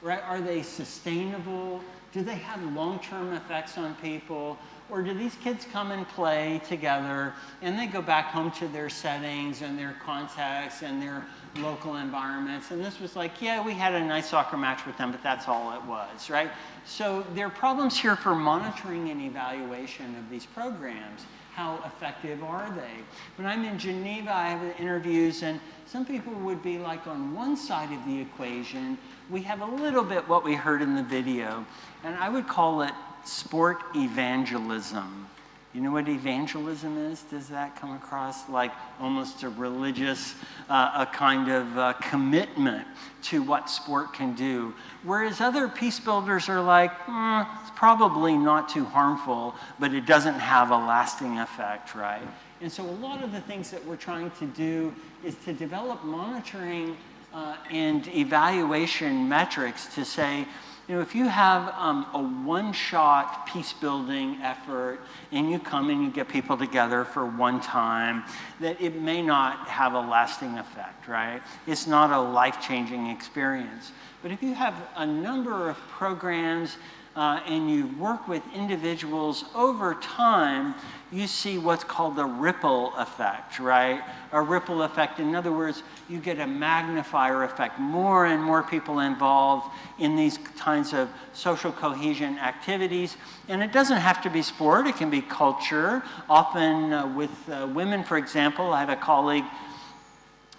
Right? Are they sustainable? Do they have long-term effects on people? Or do these kids come and play together and they go back home to their settings and their contexts and their local environments? And this was like, yeah, we had a nice soccer match with them, but that's all it was, right? So there are problems here for monitoring and evaluation of these programs. How effective are they? When I'm in Geneva, I have interviews, and some people would be like on one side of the equation. We have a little bit what we heard in the video. And I would call it sport evangelism. You know what evangelism is? Does that come across like almost a religious, uh, a kind of uh, commitment to what sport can do? Whereas other peace builders are like, mm, it's probably not too harmful, but it doesn't have a lasting effect, right? And so a lot of the things that we're trying to do is to develop monitoring uh, and evaluation metrics to say, you know, if you have um, a one-shot peace-building effort and you come and you get people together for one time, that it may not have a lasting effect, right? It's not a life-changing experience. But if you have a number of programs uh, and you work with individuals over time, you see what's called the ripple effect, right? A ripple effect, in other words, you get a magnifier effect. More and more people involved in these kinds of social cohesion activities. And it doesn't have to be sport, it can be culture. Often uh, with uh, women, for example, I have a colleague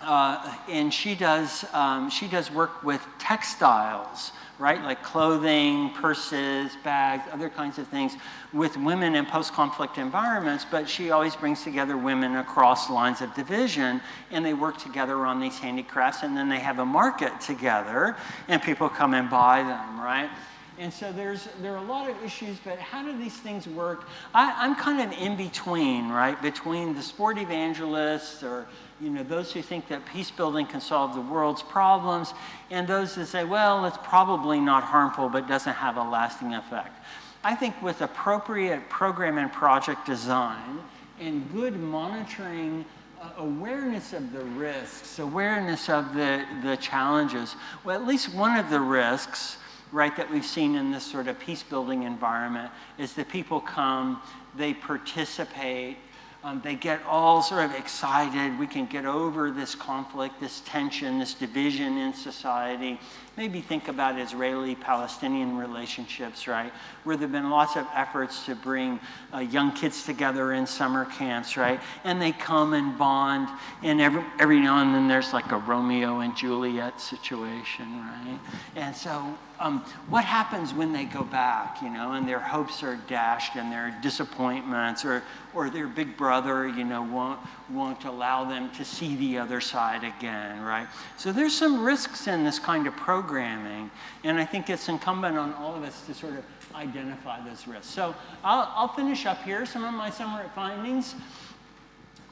uh, and she does, um, she does work with textiles right? Like clothing, purses, bags, other kinds of things with women in post-conflict environments, but she always brings together women across lines of division and they work together on these handicrafts and then they have a market together and people come and buy them, right? And so there's, there are a lot of issues, but how do these things work? I, am kind of in between, right? Between the sport evangelists or you know, those who think that peace building can solve the world's problems, and those that say, well, it's probably not harmful, but doesn't have a lasting effect. I think with appropriate program and project design and good monitoring uh, awareness of the risks, awareness of the, the challenges, well, at least one of the risks, right, that we've seen in this sort of peace building environment is that people come, they participate, um, they get all sort of excited. We can get over this conflict, this tension, this division in society. Maybe think about Israeli Palestinian relationships, right? Where there have been lots of efforts to bring uh, young kids together in summer camps, right? And they come and bond, and every, every now and then there's like a Romeo and Juliet situation, right? And so um, what happens when they go back, you know, and their hopes are dashed and their disappointments or, or their big brother, you know, won't, won't allow them to see the other side again, right? So there's some risks in this kind of programming, and I think it's incumbent on all of us to sort of identify those risks. So I'll, I'll finish up here. Some of my summary findings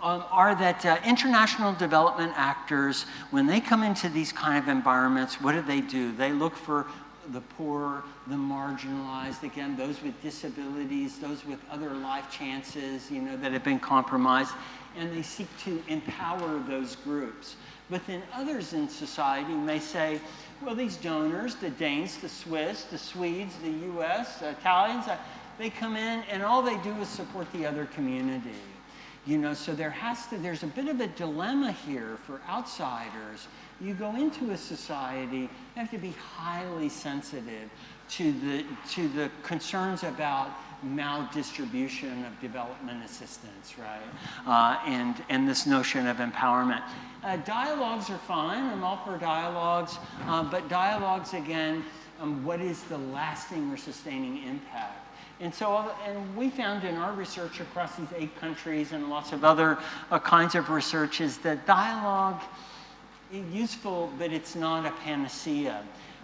um, are that uh, international development actors, when they come into these kind of environments, what do they do? They look for the poor, the marginalized, again, those with disabilities, those with other life chances, you know, that have been compromised, and they seek to empower those groups. But then others in society may say, well, these donors, the Danes, the Swiss, the Swedes, the US, the Italians, uh, they come in and all they do is support the other community. You know, so there has to, there's a bit of a dilemma here for outsiders you go into a society, you have to be highly sensitive to the, to the concerns about maldistribution of development assistance, right? Uh, and, and this notion of empowerment. Uh, dialogues are fine, I'm all for dialogues, uh, but dialogues, again, um, what is the lasting or sustaining impact? And so, and we found in our research across these eight countries and lots of other uh, kinds of research is that dialogue is useful, but it's not a panacea.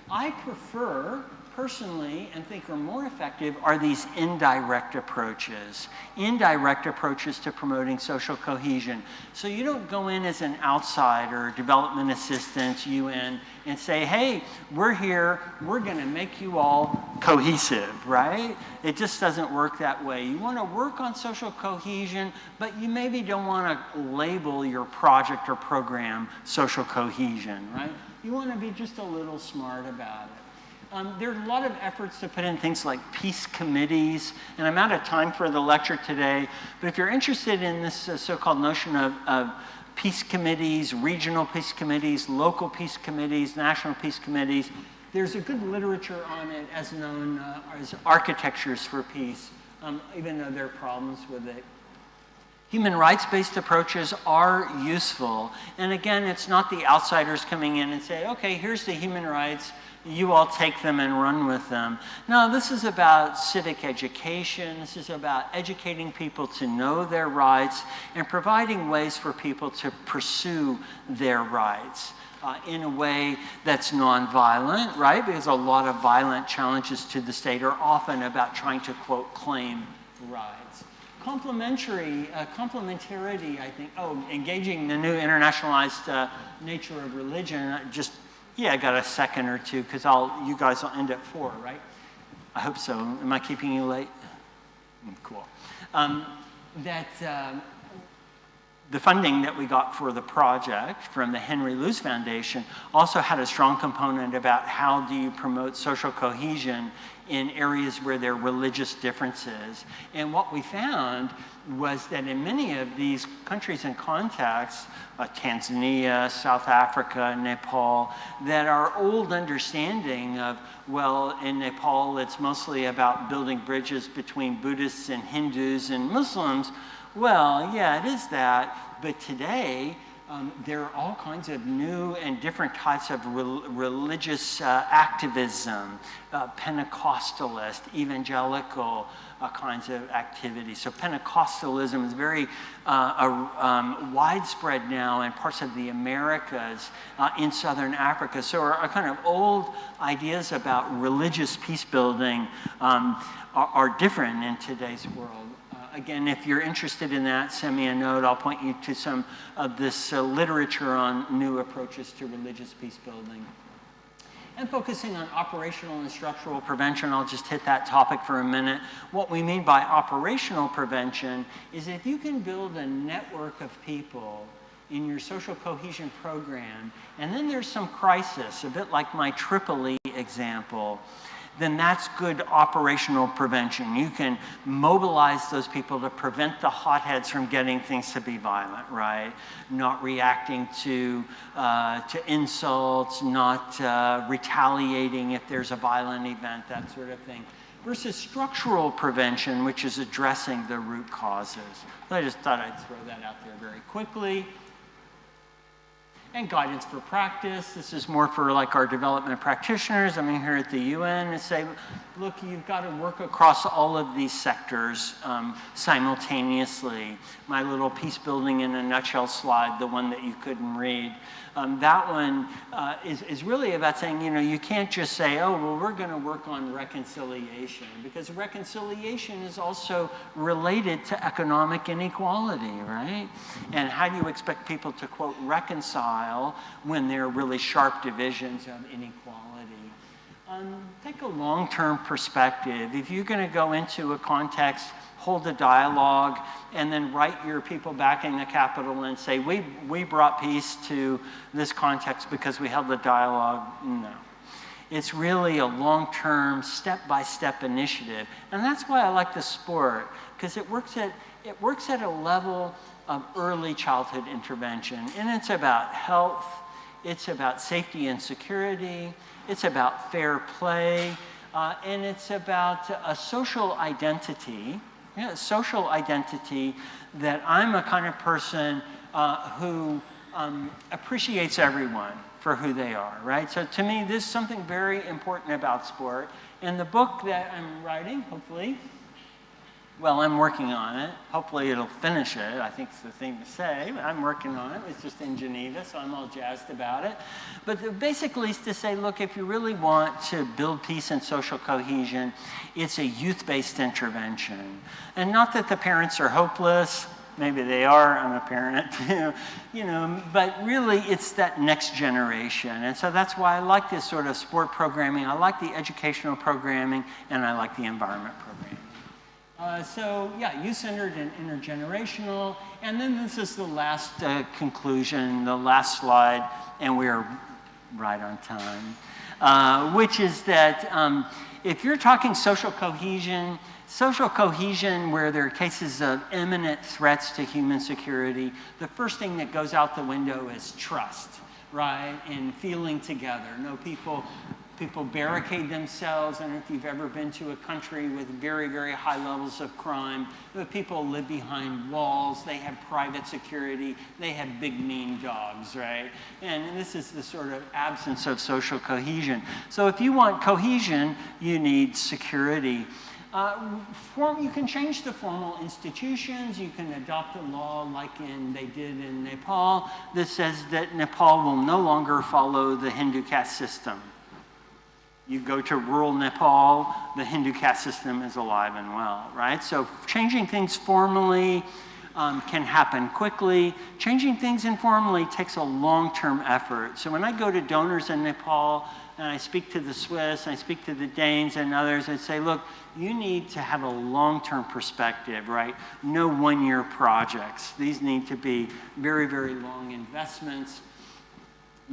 I prefer personally and think are more effective are these indirect approaches. Indirect approaches to promoting social cohesion. So you don't go in as an outsider, development assistance, UN, and say, hey, we're here, we're gonna make you all cohesive, right? It just doesn't work that way. You wanna work on social cohesion, but you maybe don't wanna label your project or program social cohesion, right? You wanna be just a little smart about it. Um, there are a lot of efforts to put in things like peace committees, and I'm out of time for the lecture today, but if you're interested in this uh, so-called notion of, of peace committees, regional peace committees, local peace committees, national peace committees, there's a good literature on it as known uh, as architectures for peace, um, even though there are problems with it. Human rights-based approaches are useful. And again, it's not the outsiders coming in and say, okay, here's the human rights, you all take them and run with them. No, this is about civic education. This is about educating people to know their rights and providing ways for people to pursue their rights. Uh, in a way that's nonviolent, right? Because a lot of violent challenges to the state are often about trying to, quote, claim rights. Complementary, uh, complementarity, I think, oh, engaging the new internationalized uh, nature of religion, just yeah, I got a second or two because I'll you guys will end at four, right? I hope so. Am I keeping you late? Mm, cool. Um, that uh, the funding that we got for the project from the Henry Luce Foundation also had a strong component about how do you promote social cohesion in areas where there are religious differences. And what we found was that in many of these countries and contexts, uh, Tanzania, South Africa, Nepal, that our old understanding of, well, in Nepal it's mostly about building bridges between Buddhists and Hindus and Muslims. Well, yeah, it is that, but today um, there are all kinds of new and different types of re religious uh, activism, uh, Pentecostalist, evangelical, uh, kinds of activities. So Pentecostalism is very uh, um, widespread now in parts of the Americas, uh, in Southern Africa. So our, our, kind of old ideas about religious peace building um, are, are different in today's world again, if you're interested in that, send me a note. I'll point you to some of this uh, literature on new approaches to religious peace building and focusing on operational and structural prevention. I'll just hit that topic for a minute. What we mean by operational prevention is if you can build a network of people in your social cohesion program, and then there's some crisis, a bit like my Tripoli example, then that's good operational prevention. You can mobilize those people to prevent the hotheads from getting things to be violent, right? Not reacting to, uh, to insults, not uh, retaliating if there's a violent event, that sort of thing. Versus structural prevention, which is addressing the root causes. I just thought I'd throw that out there very quickly and guidance for practice. This is more for like our development practitioners. I mean, here at the UN, and say, look, you've got to work across all of these sectors um, simultaneously. My little peace building in a nutshell slide, the one that you couldn't read, um, that one uh, is, is really about saying, you know, you can't just say, oh, well, we're going to work on reconciliation, because reconciliation is also related to economic inequality, right? And how do you expect people to, quote, reconcile when there are really sharp divisions of inequality? Um, take a long-term perspective. If you're going to go into a context hold a dialogue, and then write your people back in the capital and say, we, we brought peace to this context because we held the dialogue. No. It's really a long-term, step-by-step initiative. And that's why I like the sport, because it works at, it works at a level of early childhood intervention. And it's about health, it's about safety and security, it's about fair play, uh, and it's about a social identity yeah, social identity that I'm a kind of person uh, who um, appreciates everyone for who they are, right? So to me, this is something very important about sport. And the book that I'm writing, hopefully, well, I'm working on it. Hopefully it'll finish it. I think it's the thing to say. I'm working on it. It's just in Geneva, so I'm all jazzed about it. But basically it's to say, look, if you really want to build peace and social cohesion, it's a youth-based intervention. And not that the parents are hopeless. Maybe they are, I'm a parent, you know, but really it's that next generation. And so that's why I like this sort of sport programming. I like the educational programming, and I like the environment programming. Uh, so yeah, youth-centered and intergenerational. And then this is the last uh, conclusion, the last slide, and we're right on time, uh, which is that um, if you're talking social cohesion, social cohesion where there are cases of imminent threats to human security, the first thing that goes out the window is trust, right? And feeling together. No people People barricade themselves. I don't know if you've ever been to a country with very, very high levels of crime. The people live behind walls. They have private security. They have big, mean dogs, right? And this is the sort of absence of social cohesion. So if you want cohesion, you need security. Uh, form, you can change the formal institutions. You can adopt a law like in, they did in Nepal that says that Nepal will no longer follow the Hindu caste system. You go to rural Nepal, the Hindu caste system is alive and well, right? So changing things formally um, can happen quickly. Changing things informally takes a long-term effort. So when I go to donors in Nepal, and I speak to the Swiss, I speak to the Danes and others, I say, look, you need to have a long-term perspective, right? No one-year projects. These need to be very, very long investments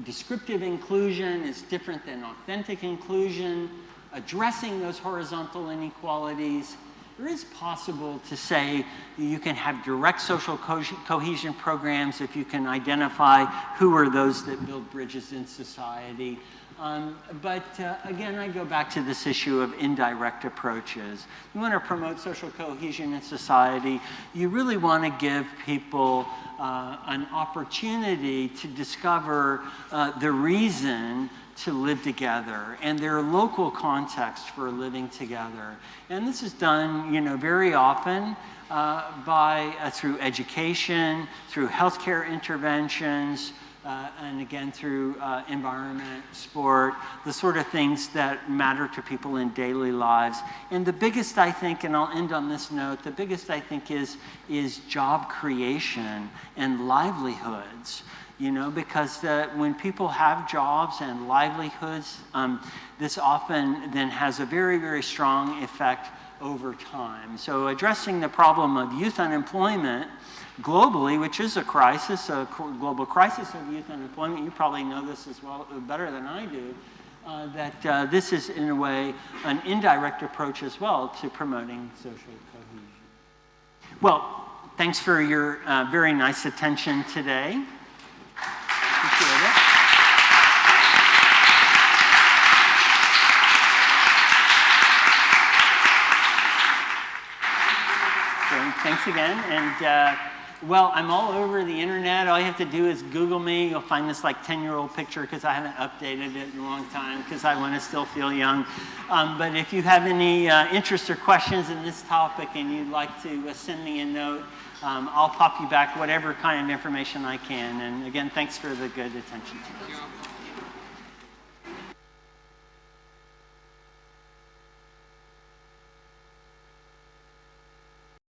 descriptive inclusion is different than authentic inclusion, addressing those horizontal inequalities. It is possible to say you can have direct social co cohesion programs if you can identify who are those that build bridges in society. Um, but uh, again, I go back to this issue of indirect approaches. You want to promote social cohesion in society. You really want to give people uh, an opportunity to discover uh, the reason to live together and their local context for living together. And this is done, you know, very often uh, by, uh, through education, through healthcare interventions, uh, and again through uh, environment, sport, the sort of things that matter to people in daily lives. And the biggest, I think, and I'll end on this note, the biggest, I think, is, is job creation and livelihoods. You know, because uh, when people have jobs and livelihoods, um, this often then has a very, very strong effect over time. So addressing the problem of youth unemployment globally, which is a crisis, a global crisis of youth unemployment. You probably know this as well, better than I do. uh, that uh, this is, in a way, an indirect approach as well to promoting social cohesion. Well, thanks for your uh, very nice attention today. Thanks again. And uh, well, I'm all over the internet. All you have to do is Google me. You'll find this like 10 year old picture because I haven't updated it in a long time because I want to still feel young. Um, but if you have any uh, interest or questions in this topic and you'd like to uh, send me a note, um, I'll pop you back whatever kind of information I can. And again, thanks for the good attention.